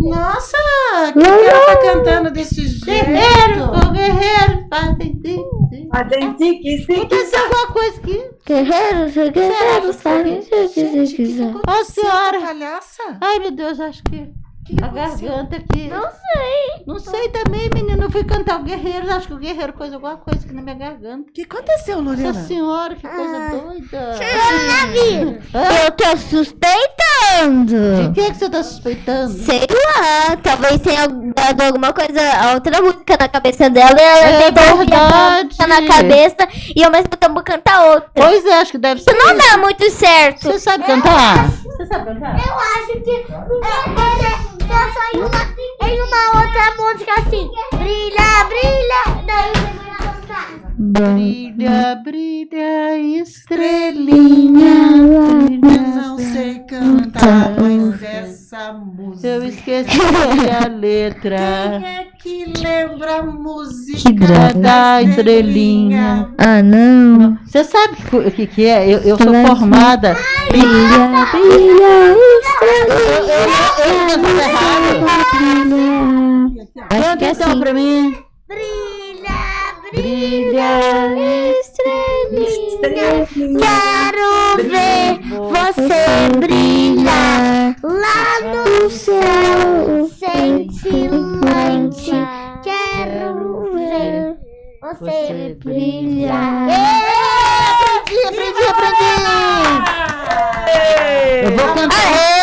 Nossa, que ela tá cantando desse jeito? Guerreiro, ô guerreiro. Patenti, que sim, que Aconteceu alguma coisa aqui? Guerreiros, guerreiros, Ó, senhora. Palhaça? Ai, meu Deus, acho que a garganta aqui. Não sei. Não sei também, menino. Eu fui cantar o guerreiro. Acho que o guerreiro pôs alguma coisa aqui na minha garganta. O que aconteceu, Lorena? Nossa senhora, que coisa doida. Davi, Hã? eu tô suspeitando. De que, que você tá suspeitando? Sei lá, talvez tenha dado alguma coisa, outra música na cabeça dela e ela É tentou verdade. na cabeça e ao mesmo tempo cantar outra. Pois é, acho que deve ser. Isso não dá muito certo. Você sabe cantar? Você sabe cantar? Eu acho que é, em uma, em uma outra música assim. Brilha, brilha. Cantar. Brilha, brilha, estrelinha. Não sei cantar, mas essa música. Eu esqueci a letra Quem é que lembra a música da estrelinha. Ah, não. Você sabe o que, que é? Eu, eu sou formada. Brilha, brilha, Brilha. Canta é então assim. pra mim. Brilha, Brilha, estrelinha. Quero ver você brilhar lá no céu, cintilante. Quero ver você brilhar. Aprendi, aprendi, aprendi. Eu vou cantar.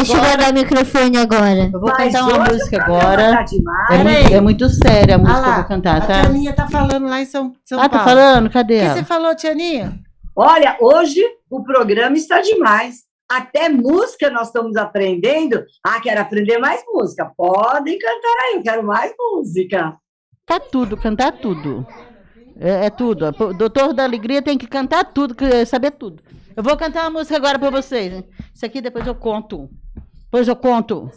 Deixa eu guardar o microfone agora. Eu vou Mas cantar uma música agora. Tá. É muito, é muito séria a música Ah que eu lá, vou cantar, A tá? Tianinha tá falando lá em São, São Ah, tá Paulo. falando? Cadê O que você falou, Tianinha? Olha, hoje o programa está demais. Até música nós estamos aprendendo. Ah, quero aprender mais música. Podem cantar aí, eu quero mais música. Tá tudo, cantar tudo. É, é tudo. O doutor da alegria tem que cantar tudo, saber tudo. Eu vou cantar uma música agora pra vocês. Isso aqui depois eu conto. Depois eu conto.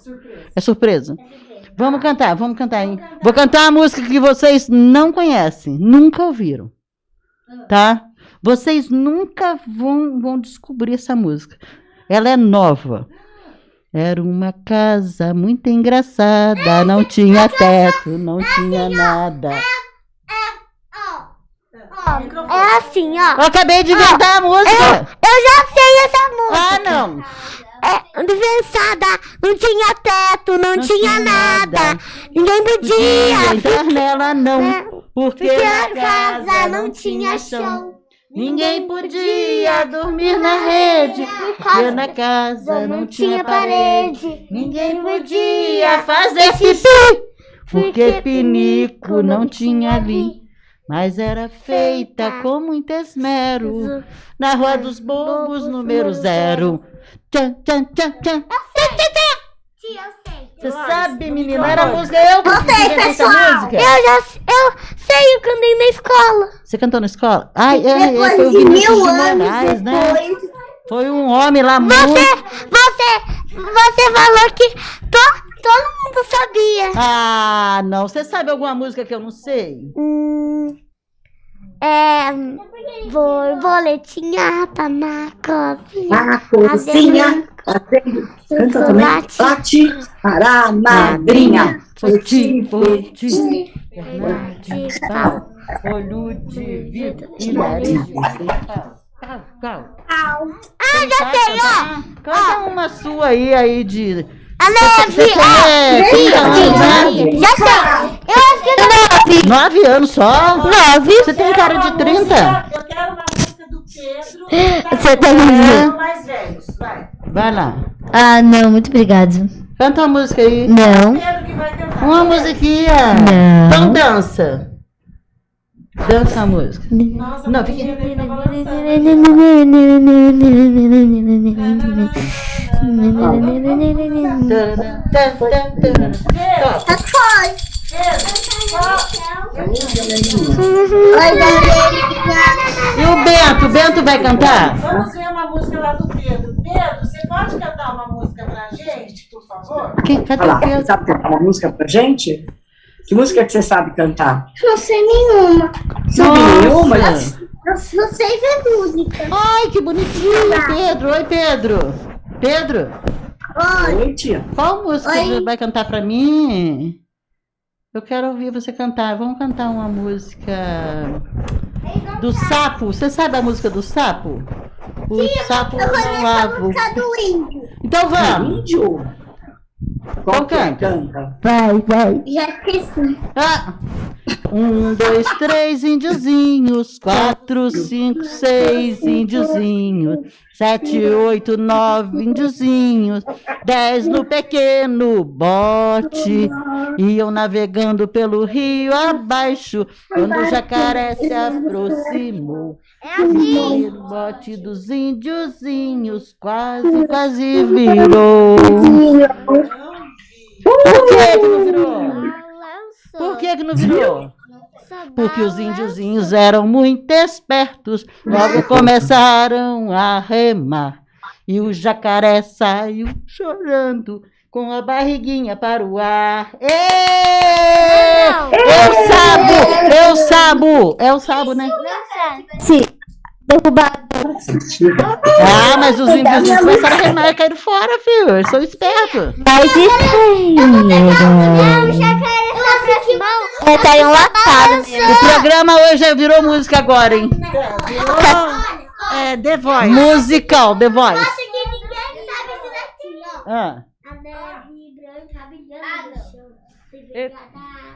É surpresa. Vamos cantar, vamos cantar, hein? Vou cantar uma música que vocês não conhecem, nunca ouviram. Tá? Vocês nunca vão, vão descobrir essa música. Ela é nova. Era uma casa muito engraçada, não tinha teto, não tinha nada. É assim, ó. Eu acabei de inventar a música. Eu já sei essa música. Ah, não. É, desensada, não tinha teto, não, Não tinha, nada. nada. Ninguém podia. entrar nela, não. É, Porque a casa não tinha chão. Ninguém podia dormir na rede. Porque na casa não tinha parede. Ninguém podia fazer xixi. Porque pinico não tinha ali. Mas era feita com muito esmero. Na Rua dos Bobos, número zero. Tchan, tchan, tchan, tchan. Tia, eu sei. Você sabe, menina? Era a música. Eu que música. Eu já eu sei, eu cantei na escola. Você cantou na escola? Ai, ai, Depois ai, foi o de Vinícius mil de anos Moraes, né? Foi um homem lá muito... Você, você, você falou que to, todo mundo sabia. Ah, não. Você sabe alguma música que eu não sei? Hum, é. Borboletinha tá na cozinha. Na cozinha, batendo, canta. Late para a madrinha. Foti, foti. De Pau, Olho de vidro e nariz de cristal. Cal, cal. Ah, já sei, ó. Canta uma sua aí, aí de... A nove, Então, né? sim, já sei. Eu acho que é nove. Nove anos só? Nove. Você tem cara de 30? Eu quero uma música do Pedro. Você tá me dizendo? mais velhos, vai. Vai lá. Ah, não, muito obrigado. Canta uma música aí. Não. Uma musiquinha. Não. Então dança. Dança a música. Nossa, Não, a E o Bento? O Bento vai cantar? Vamos ver uma música lá do Pedro. Pedro, você pode cantar uma música pra gente, por favor? Quem, cadê o Pedro? sabe cantar uma música pra gente? Que música que você sabe cantar? Não sei nenhuma. Sabe nenhuma? Nossa. Não, não sei ver música. Ai, que bonitinho, Pedro. Oi, Pedro. Pedro, Oi, tia. Qual música Oi. você vai cantar pra mim? Eu quero ouvir você cantar. Vamos cantar uma música do sapo. Você sabe a música do sapo? O sapo não lavo. do índio. Então vamos. Índio. Então Qual é? canta. Canta. Vai, vai. Já esqueci. Ah. Um, dois, três índiozinhos, quatro, cinco, seis índiozinhos, sete, oito, nove índiozinhos, dez no pequeno bote, iam navegando pelo rio abaixo, quando o jacaré se aproximou. É assim. O bote dos índiozinhos quase, quase virou. Por que que Por que que não virou? Porque os índiozinhos eram muito espertos, logo começaram a remar. E o jacaré saiu chorando, com a barriguinha para o ar. Ê! Eu sabo! Eu sabo! É o sabo, né? Sim. Derrubado. Ah, mas os índiozinhos começaram a remar e caíram fora, filho. Eles são espertos. Mas É, tá enlatado. O programa hoje já virou música agora, hein? É, The Voice. Musical, The Voice. que ninguém sabe esse daqui, ó. Ah. A neve branca brilhando no chão. Frozen,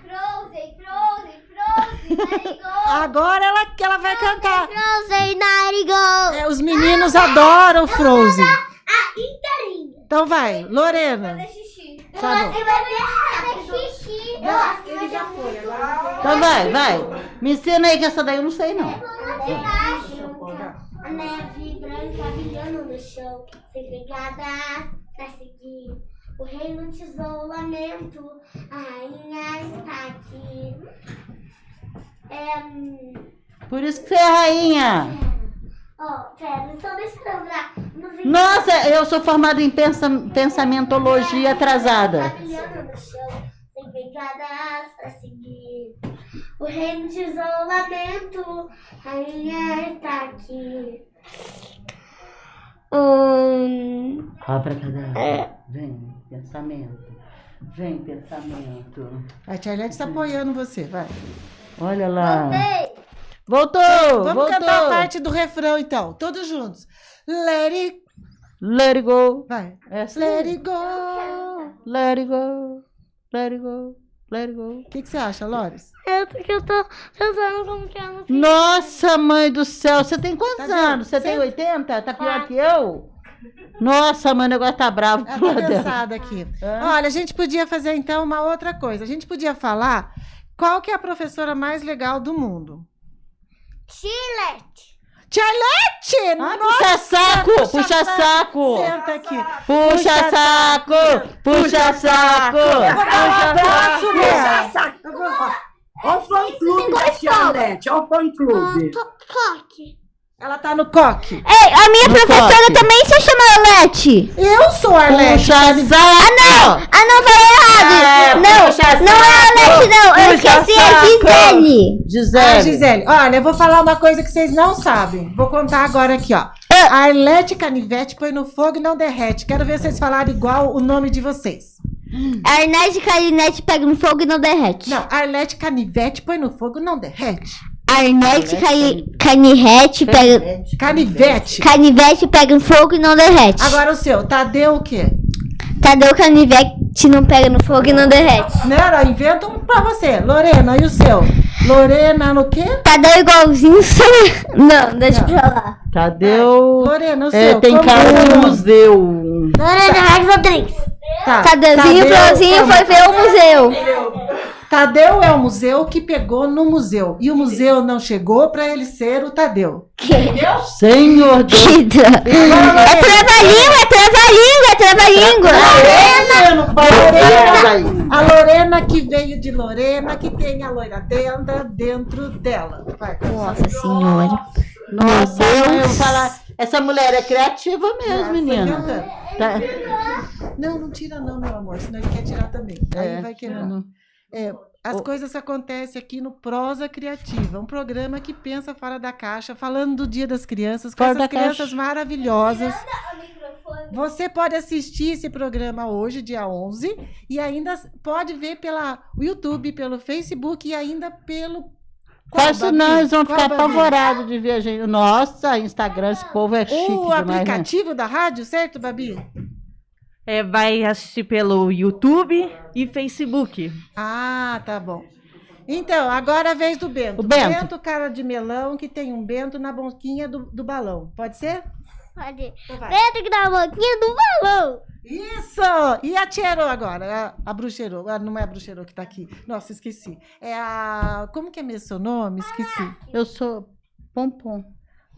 Frozen, Frozen, Agora ela, ela vai cantar. Frozen Narigol. É, os meninos adoram Frozen. A inteirinha. Então vai, Lorena. Tá bom. Já foi. Então vai, vai. Me ensina aí que essa daí eu não sei, não. A neve branca brilhando no chão, segregadas pra seguir. O rei no isolamento, a rainha está aqui. É. hum, Por isso que você é rainha. Ó, pera, só deixa eu lembrar. Nossa, eu sou formada em pensa, pensamentologia atrasada. Tá brilhando no chão, segregadas pra seguir. O reino de isolamento, a rainha está aqui. Hum, Abracadabra. Vem, pensamento. Vem, pensamento. A Tia Arlete está apoiando você, vai. Olha lá. Ei, Voltou, Vamos voltou. cantar a parte do refrão, então. Todos juntos. Let it... Let it go. Vai. Essa Let it go. Let it go. Let it go. Let it go. O que, que você acha, Lores? é porque eu tô pensando como que é no Nossa, mãe do céu, você tem quantos Tá anos? Você tem 80? Tá pior que eu? Nossa, mãe, o negócio tá bravo. Tá cansada aqui. Hã? Olha, a gente podia fazer, então, uma outra coisa. A gente podia falar qual que é a professora mais legal do mundo. Chile. Tia Arlete! Ah, Nossa, puxa saco, puxa saco. Senta aqui. Puxa saco, puxa saco. Abraço, Léa. Olha o fã-clube da Arlete. Olha o fã-clube. Coque. Ela tá no coque. Ei, a minha No professora coque. também se chama Arlete. Eu sou a Arlete. Puxa saco. Ah, não, falei errado. É, não, não é Arlete, não. Eu esqueci a saco. Gisele. Ah, Gisele. Gisele, olha, eu vou falar uma coisa que vocês não sabem. Vou contar agora aqui, ó. A Arlete Canivete põe no fogo e não derrete. Quero ver vocês falarem igual o nome de vocês. A Arnete Carinete pega no fogo e não derrete. Não, Arlete Canivete põe no fogo e não derrete. Arnete Cani- Canivete pega... Canivete. Canivete pega no fogo e não derrete. Agora o seu, Tadeu o quê? Tadeu Canivete não pega no fogo e não derrete. Não, não, inventa um pra você. Lorena, e o seu? Lorena no quê? Tadeu igualzinho... Não, deixa pra lá. Tadeu. Lorena, o É, seu. tem cara é o de nome? museu. Lorena Rodrigues. Tá. Tadeuzinho Tadeu Florzinho é o- foi ver o museu. Tadeu é o museu que pegou no museu. E o museu não chegou pra ele ser o Tadeu. Senhor Deus. Que É trava-língua, é trava-língua, é trava-língua. Lorena, a Lorena que veio de Lorena, que tem a loira dentro, dentro dela. Vai. Nossa senhora. Nossa, mãe, eu vou falar. Essa mulher é criativa mesmo, Foi menina. Tá. Não, não tira não, meu amor, senão ele quer tirar também. Aí É, vai quebrar. Não. É, as O- coisas acontecem aqui no Prosa Criativa, um programa que pensa fora da caixa, falando do Dia das Crianças, com Fora essas crianças caixa. maravilhosas. Você pode assistir esse programa hoje, dia 11, e ainda pode ver pela YouTube, pelo Facebook e ainda pelo. Quase Babi? nós vamos Qual, ficar apavorados de ver a gente. Nossa, Instagram, esse povo é chique O demais, né? aplicativo da rádio, certo, Babi? É, vai assistir pelo YouTube e Facebook. Ah, tá bom. Então, agora a vez do Bento. O Bento. cara de melão, que tem um Bento na boquinha do, do balão. Pode ser? Pode. Então vai. Dentro que dá a boquinha do balão. Isso! E a Tcherô agora? A, a Bruxerô. Ah, não é a Bruxerô que tá aqui. Nossa, esqueci. É a. Como que é mesmo seu nome? Esqueci. Eu sou Pompom.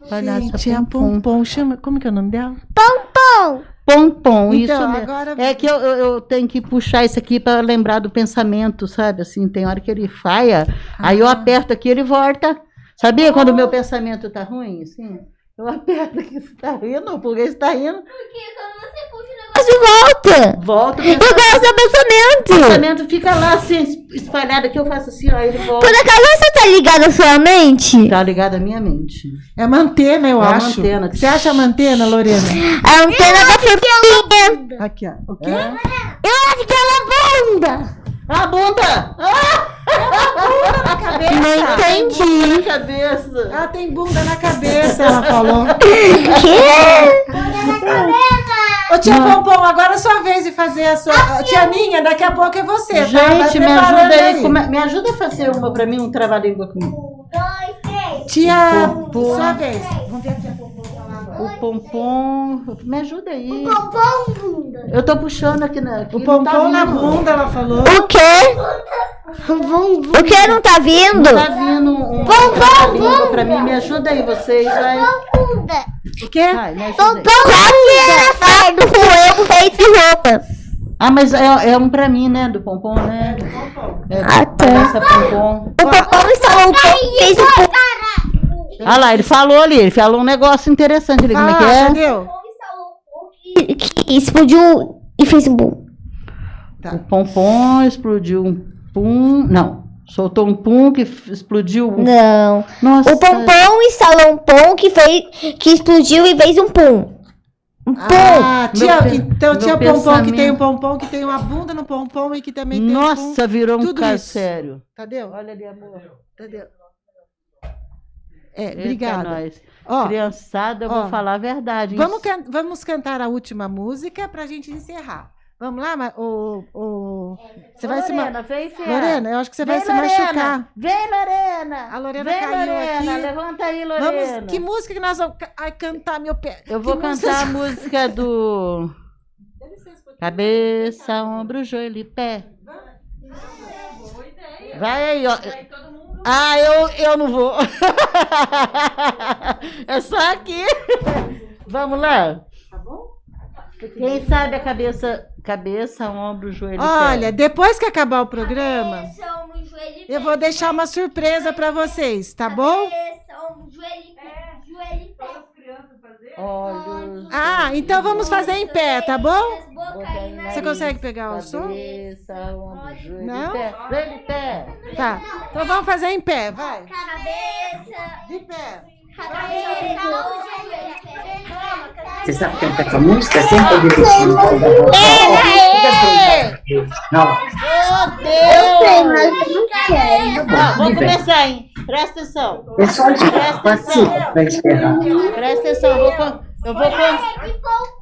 Gente, é a Pompom. Chama... Como que é o nome dela? Pão. Pompom, isso Então, mesmo. agora. É que eu, eu, tenho que puxar isso aqui para lembrar do pensamento, sabe? Assim, tem hora que ele falha, aí eu Ah. aperto aqui ele volta. Sabia quando o meu pensamento tá ruim? Assim, eu aperto aqui, você tá rindo? Por que você tá rindo? Porque quando você puxa o negócio. De volta. Volta, o Eu gosto do pensamento. pensamento fica lá assim, espalhado aqui, eu faço assim, ó, ele volta. Por acaso você tá ligado à sua mente? Tá ligado à minha mente. É uma antena, eu É uma acho. antena. Você acha uma antena, Lorena? A antena da forquinha. Aqui, ó. O quê? É? Eu acho que ela é bunda. Ah, bunda! Ah, Na cabeça. Não entendi. na cabeça! Ela tem bunda na cabeça, ela falou. Que? Ô, tia Pompom, agora é sua vez de fazer a sua. Tia Ninha, daqui a pouco é você, tá? Gente, me preparando ajuda aí. como me ajuda a fazer uma pra mim, um trava-língua comigo. Tia, Pompom. sua vez. Vamos ver a tia Pompom falar agora. O pompom. Me ajuda aí. Pompom bunda. Eu tô puxando aqui na. Aqui O não tá Pompom na vindo. bunda, ela falou. O quê? O que não tá vindo? Não tá vindo um, pra mim. Me ajuda aí, vocês. Vai. O quê? Vai, me ajuda aí. Quase fardo com eu feito de roupa. Ah, mas é, é um pra mim, né? Do pompom, né? É, Ah, tá. palhaça pompom. O Pompom instalou fez pouco. Ah lá, ele falou ali, ele falou um negócio interessante ali. Como é que Fala, é? entendeu? Que, que explodiu e fez um boom. Tá. O pompom explodiu pum. Não, soltou um pum que explodiu. um- Não. Nossa. O Pompom instalou um pom que, fez, que explodiu e fez um pum. Um pum. Ah, tia, Meu então tia Pompom que tem um pompom, que tem uma bunda no pompom e que também tem um Nossa, virou um tudo caso isso. sério. Tadeu? Olha ali, amor. Tadeu? É, obrigada. nós. Ó, Criançada, eu ó, vou falar a verdade. vamos, can- vamos cantar a última música pra gente encerrar. Vamos lá, o, o... Você vai se... ma- Lorena, vem, filha. Lorena, eu acho que você vai Vem, se Lorena. machucar. Vem, Lorena. A Lorena Vem, caiu Lorena. aqui. Levanta aí, Lorena. Vamos, que música que nós vamos ai, cantar, meu pé? Eu vou Que cantar a música- do Cabeça, ombro, joelho e pé. Vai aí, ó. Ah, eu, eu não vou. É só aqui. Vamos lá. Quem sabe a cabeça, cabeça, ombro, joelho e pé? Olha, depois que acabar o programa, Cabeça, ombro, joelho pé. eu vou deixar uma surpresa pra vocês, tá bom? Cabeça, ombro, joelho e pé. Joelho e pé. Olhos. Ah, então vamos fazer em pé, tá bom? Na Você consegue pegar o som? Cabeça, ombro, joelho Não? pé. Joelho pé. Tá. Então vamos fazer em pé, vai. cabeça. De pé. Você sabe cantar essa música sem poder mexer no pau da? Não, Meu Deus! Ó, vamos começar, hein? Presta atenção. é só de participa pra esperar. Presta atenção. Eu vou. Eu vou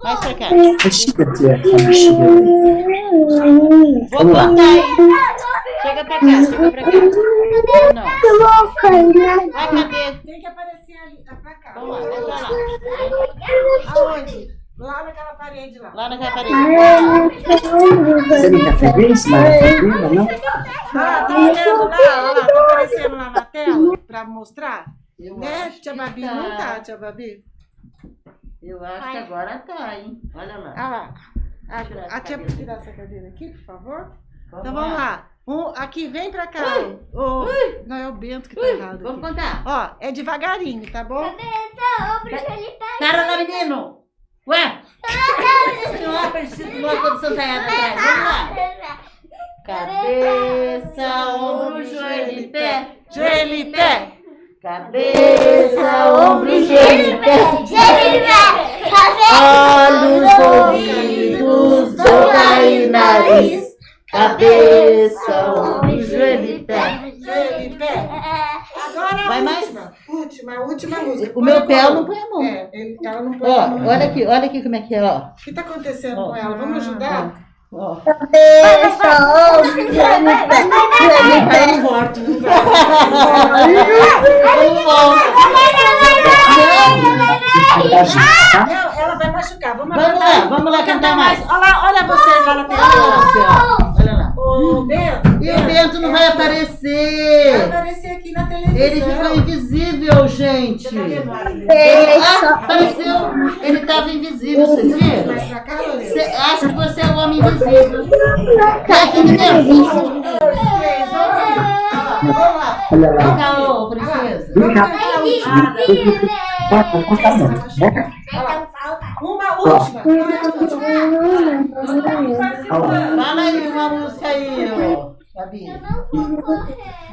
Mais pra cá. Vou contar, hein? Chega pra cá, chega pra cá. Não. Vai, cadê? Tem que aparecer ali, tá pra cá. Vamos lá, vamos lá. Aonde? Lá naquela parede lá. Lá naquela parede. Você não quer feliz, maravilha, não? Ah, tá olhando lá, olha lá, tá aparecendo lá na tela pra mostrar? Eu Né, tia Babi? Não tá, tia Babi? Eu acho que agora tá, hein? Olha lá. Ah lá. A, a tia, tirar essa cadeira aqui, por favor. Vamos Então vamos lá. Um, aqui, vem pra cá. Ui, o, ui, não, é o Bento que tá ui, errado. Vamos aqui. contar. Ó, é devagarinho, tá bom? Cadê essa? O bruxo tá Pera tá lá, menino. Ué? Senhora, é parecido com uma condição tá errada atrás. Né? Vamos lá. Cabeça, ombro, joelho e pé. Joelho e pé. Cabeça, ombro, joelho e pé. Joelho e pé. Olhos, ouvidos, boca e nariz cabeça, ombro, joelho e pé. Joelho e pé. Agora a Vai mais? última. Última, a última música. O meu Põe pé a ela não põe a mão. É, ele- ela não põe Ó, a mão. olha aqui, olha aqui como é que é, ó. O que está acontecendo Ó. com ela? Vamos ajudar? ó. Cabeça, ombro, joelho e pé. Joelho e pé. não volta, não vai. Vamos volta. Não, ela vai machucar. Vamos, Vamos lá, vamos lá cantar mais. Olha lá, olha vocês lá na TV. Olha lá. Ô, Bento. E o Bento não vai Vai aparecer. aparecer aqui na televisão. Ele ficou invisível, gente. Tá dele? Ah, apareceu. Ele estava invisível, vocês viram? Mais? Você acha que você é o homem invisível? Vem aqui, menino. Três, vamos lá. Vem cá, ô, princesa. Vamos cantar a última. Uma última. Fala aí uma música aí, ô. Gabi.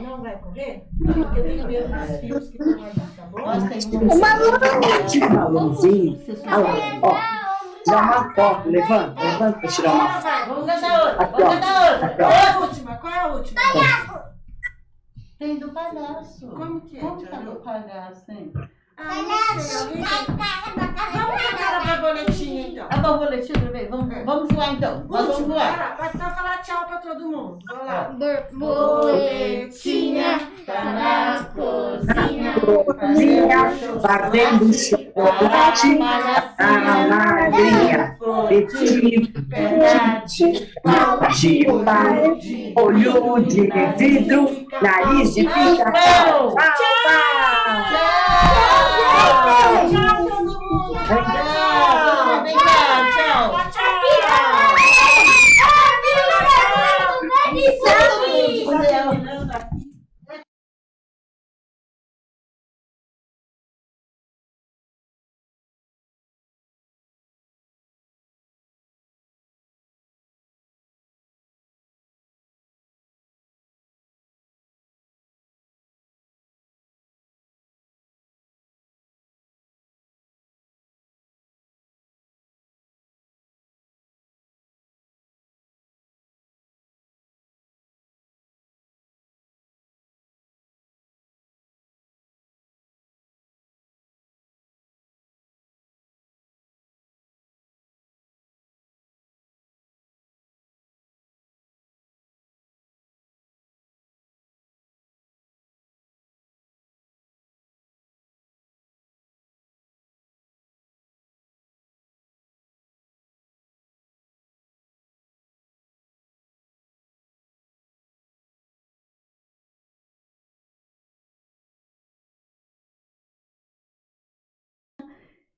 Não vai correr? Porque eu tenho medo dos fios que estão aí, tá bom? Nós temos Tira um balãozinho. Olha lá, ó. Tirar uma foto. Levanta, levanta pra tirar uma foto. Vamos cantar outra. Vamos ó. cantar outra. Ó. Qual é a última? Qual é a última? Tem do palhaço. Como que é, Como Tiago? do palhaço, hein? Ah, Vamos borboletinha, então. A borboletinha também. Vamos, vamos voar então. Vamos Última, voar. Vai então falar tchau pra todo mundo. Vamos lá. Borboletinha Tá na cozinha. Fazendo chocolate. A madrinha. Petit, petit, de olho de vidro, nariz de. Tchau, tchau. Tchau, 啊。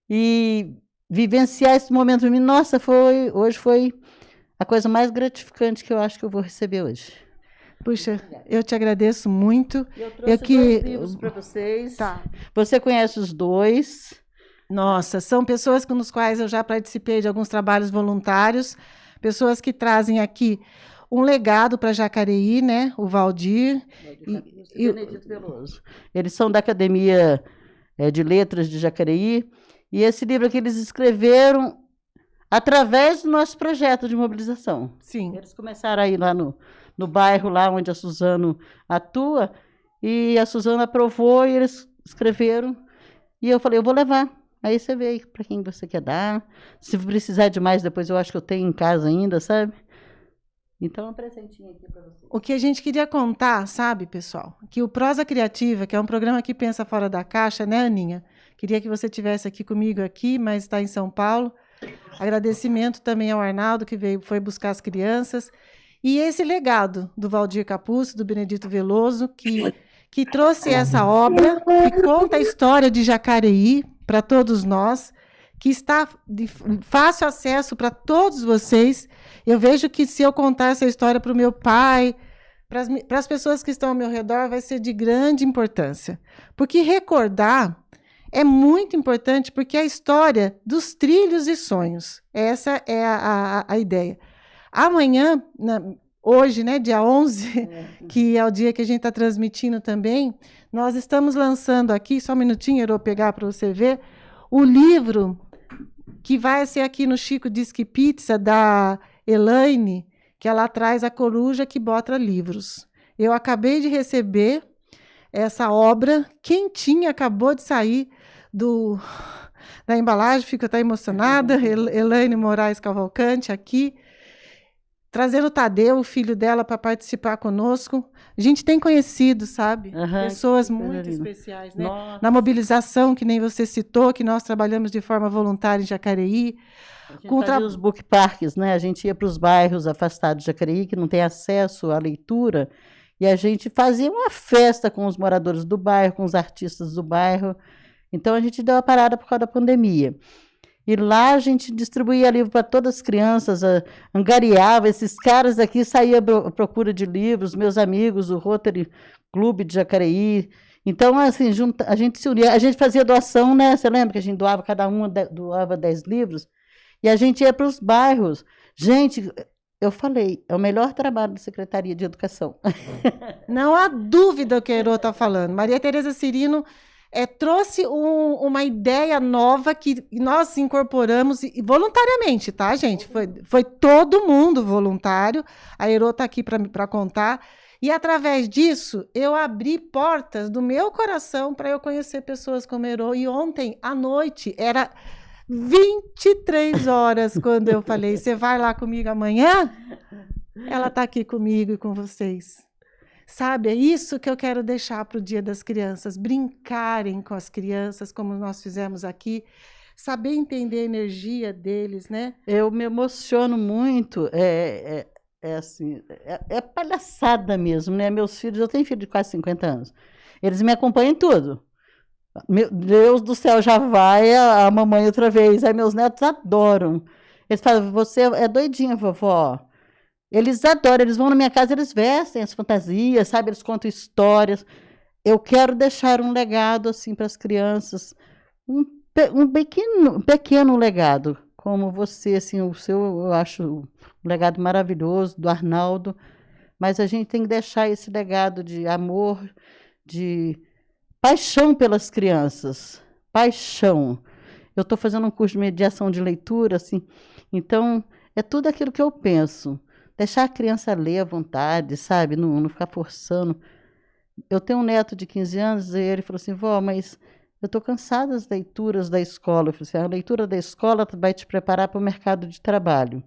E vivenciar esse momento para mim, nossa, foi, hoje foi a coisa mais gratificante que eu acho que eu vou receber hoje. Puxa, eu te agradeço muito. Eu trouxe que- dois livros para vocês. Tá. Você conhece os dois? Nossa, são pessoas com os quais eu já participei de alguns trabalhos voluntários, pessoas que trazem aqui um legado para Jacareí, né? O Valdir. E- e- Benedito Veloso. Eles são da Academia eh, de Letras de Jacareí. E esse livro aqui eles escreveram através do nosso projeto de mobilização. Sim. Eles começaram aí lá no, no bairro, lá onde a Suzano atua, e a Suzano aprovou e eles escreveram. E eu falei, eu vou levar. Aí você vê para quem você quer dar. Se precisar de mais, depois eu acho que eu tenho em casa ainda, sabe? Então, um presentinho aqui para você. O que a gente queria contar, sabe, pessoal? Que o Prosa Criativa, que é um programa que pensa fora da caixa, né, Aninha? Queria que você tivesse aqui comigo aqui, mas está em São Paulo. Agradecimento também ao Arnaldo, que veio, foi buscar as crianças. E esse legado do Valdir Capuzzo, do Benedito Veloso, que, que trouxe essa obra, que conta a história de Jacareí para todos nós, que está de fácil acesso para todos vocês. Eu vejo que se eu contar essa história para o meu pai, para as pessoas que estão ao meu redor, vai ser de grande importância. Porque recordar é muito importante, porque é a história dos trilhos e sonhos. Essa é a, a, a ideia. Amanhã, na, hoje, né, dia 11, que é o dia que a gente está transmitindo também, nós estamos lançando aqui, só um minutinho, eu vou pegar para você ver, o livro que vai ser aqui no Chico Disque Pizza, da Elaine, que ela traz a coruja que bota livros. Eu acabei de receber essa obra quentinha, acabou de sair do da embalagem, fico até emocionada. Elaine Moraes Cavalcante aqui, trazendo o Tadeu, o filho dela, para participar conosco. A gente tem conhecido, sabe? Aham, Pessoas muito especiais, né? Nossa. Na mobilização, que nem você citou, que nós trabalhamos de forma voluntária em Jacareí. A gente com tra- os book parks, né? A gente ia para os bairros afastados de Jacareí, que não tem acesso à leitura, e a gente fazia uma festa com os moradores do bairro, com os artistas do bairro. Então a gente deu uma parada por causa da pandemia. E lá a gente distribuía livro para todas as crianças, a- angariava, esses caras daqui saíam à procura de livros, meus amigos, o Rotary Clube de Jacareí. Então, assim, junta, a gente se unia, a gente fazia doação, né? Você lembra que a gente doava, cada um doava 10 livros? E a gente ia para os bairros. Gente, eu falei, é o melhor trabalho da Secretaria de Educação. Não há dúvida que a Herô está falando. Maria Tereza Cirino eh, trouxe um- uma ideia nova que nós incorporamos voluntariamente, tá, gente? Foi, foi todo mundo voluntário. A Herô está aqui para contar. E através disso, eu abri portas do meu coração para eu conhecer pessoas como Herô. E ontem à noite, era 23 horas quando eu falei: Você vai lá comigo amanhã? Ela está aqui comigo e com vocês. Sabe, é isso que eu quero deixar para o Dia das Crianças. Brincarem com as crianças, como nós fizemos aqui. Saber entender a energia deles, né? Eu me emociono muito, é, é, é assim, é, é palhaçada mesmo, né? Meus filhos, eu tenho filho de quase 50 anos, eles me acompanham em tudo. Meu Deus do céu, já vai a, a mamãe outra vez. Aí meus netos adoram. Eles falam, você é doidinha, vovó. Eles adoram, eles vão na minha casa, eles vestem as fantasias, sabe? Eles contam histórias. Eu quero deixar um legado assim para as crianças, um, um pequeno, pequeno legado, como você, assim, o seu, eu acho um legado maravilhoso do Arnaldo, mas a gente tem que deixar esse legado de amor, de paixão pelas crianças, paixão. Eu estou fazendo um curso de mediação de leitura, assim, então é tudo aquilo que eu penso. Deixar a criança ler à vontade, sabe? Não, não ficar forçando. Eu tenho um neto de 15 anos e ele falou assim: vó, mas eu estou cansada das leituras da escola. Eu falei assim: a leitura da escola vai te preparar para o mercado de trabalho.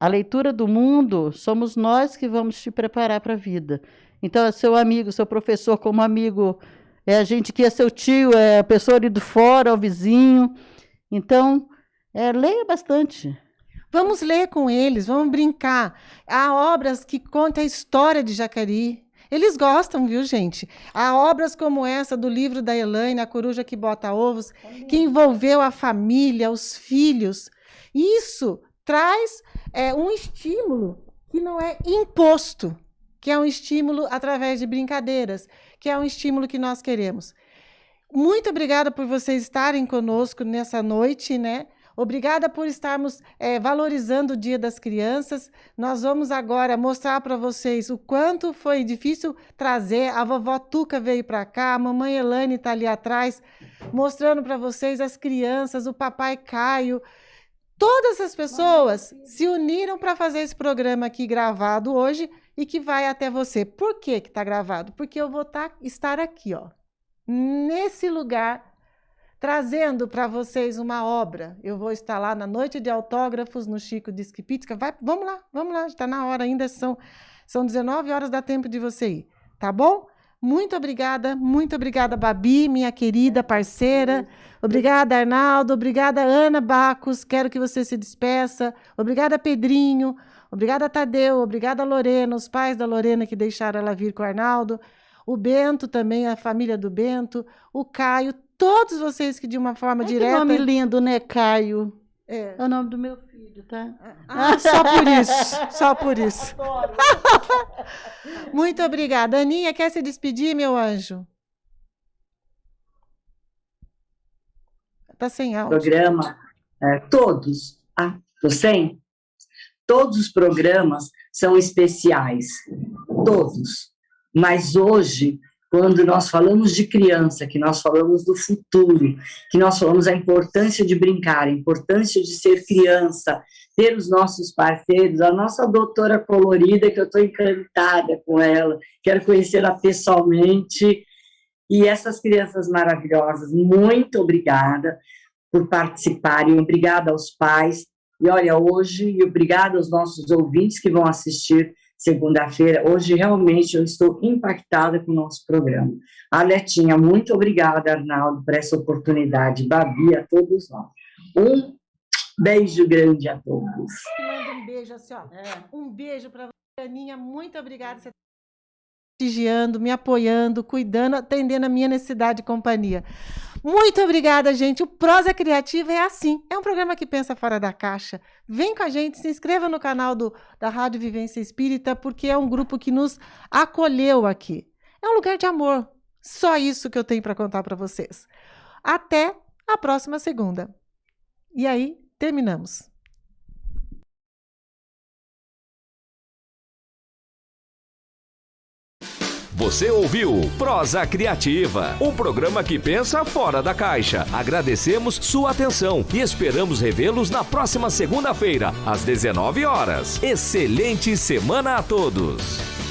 A leitura do mundo somos nós que vamos te preparar para a vida. Então, é seu amigo, seu professor como amigo, é a gente que é seu tio, é a pessoa ali do fora, o vizinho. Então, é, leia bastante. Vamos ler com eles, vamos brincar. Há obras que contam a história de Jacareí. Eles gostam, viu, gente? Há obras como essa do livro da Elaine, A Coruja que Bota Ovos, que envolveu a família, os filhos. Isso traz é, um estímulo que não é imposto, que é um estímulo através de brincadeiras, que é um estímulo que nós queremos. Muito obrigada por vocês estarem conosco nessa noite, né? Obrigada por estarmos eh, valorizando o Dia das Crianças. Nós vamos agora mostrar para vocês o quanto foi difícil trazer. A vovó Tuca veio para cá, a mamãe Elane está ali atrás, mostrando para vocês as crianças, o papai Caio. Todas as pessoas se uniram para fazer esse programa aqui gravado hoje e que vai até você. Por que está gravado? Porque eu vou tá, estar aqui, ó, nesse lugar trazendo para vocês uma obra. Eu vou estar lá na noite de autógrafos no Chico Disque Pizza. Vai, vamos lá, vamos lá, está na hora ainda, são, são 19 horas, dá tempo de você ir, tá bom? Muito obrigada, muito obrigada, Babi, minha querida parceira. Obrigada, Arnaldo. Obrigada, Ana Bacos. Quero que você se despeça. Obrigada, Pedrinho. Obrigada, Tadeu. Obrigada, Lorena, os pais da Lorena que deixaram ela vir com o Arnaldo. O Bento também, a família do Bento. O Caio, todos vocês que de uma forma Ai, direta. Que nome lindo, né, Caio? É. É o nome do meu filho, tá? Ah, só por isso, só por isso. Muito obrigada. Aninha, quer se despedir, meu anjo? Tá sem áudio. programa, é, todos, ah, tô sem? Todos os programas são especiais, todos. Mas hoje, quando nós falamos de criança, que nós falamos do futuro, que nós falamos a importância de brincar, a importância de ser criança, ter os nossos parceiros, a nossa doutora colorida, que eu estou encantada com ela, quero conhecê-la pessoalmente, e essas crianças maravilhosas, muito obrigada por participarem, obrigada aos pais, e olha, hoje, e obrigada aos nossos ouvintes que vão assistir segunda-feira. Hoje, realmente, eu estou impactada com o nosso programa. A Letinha, muito obrigada, Arnaldo, por essa oportunidade. Babi, a todos nós. Um beijo grande a todos. Manda um beijo assim, ó. É. Um beijo para você, Aninha. Muito obrigada prestigiando, me apoiando, cuidando, atendendo a minha necessidade de companhia. Muito obrigada, gente. O Prosa Criativa é assim. É um programa que pensa fora da caixa. Vem com a gente, se inscreva no canal do, da Rádio Vivência Espírita, porque é um grupo que nos acolheu aqui. É um lugar de amor. Só isso que eu tenho para contar para vocês. Até a próxima segunda. E aí, terminamos. Você ouviu Prosa Criativa, um programa que pensa fora da caixa. Agradecemos sua atenção e esperamos revê-los na próxima segunda-feira, às 19 horas. Excelente semana a todos!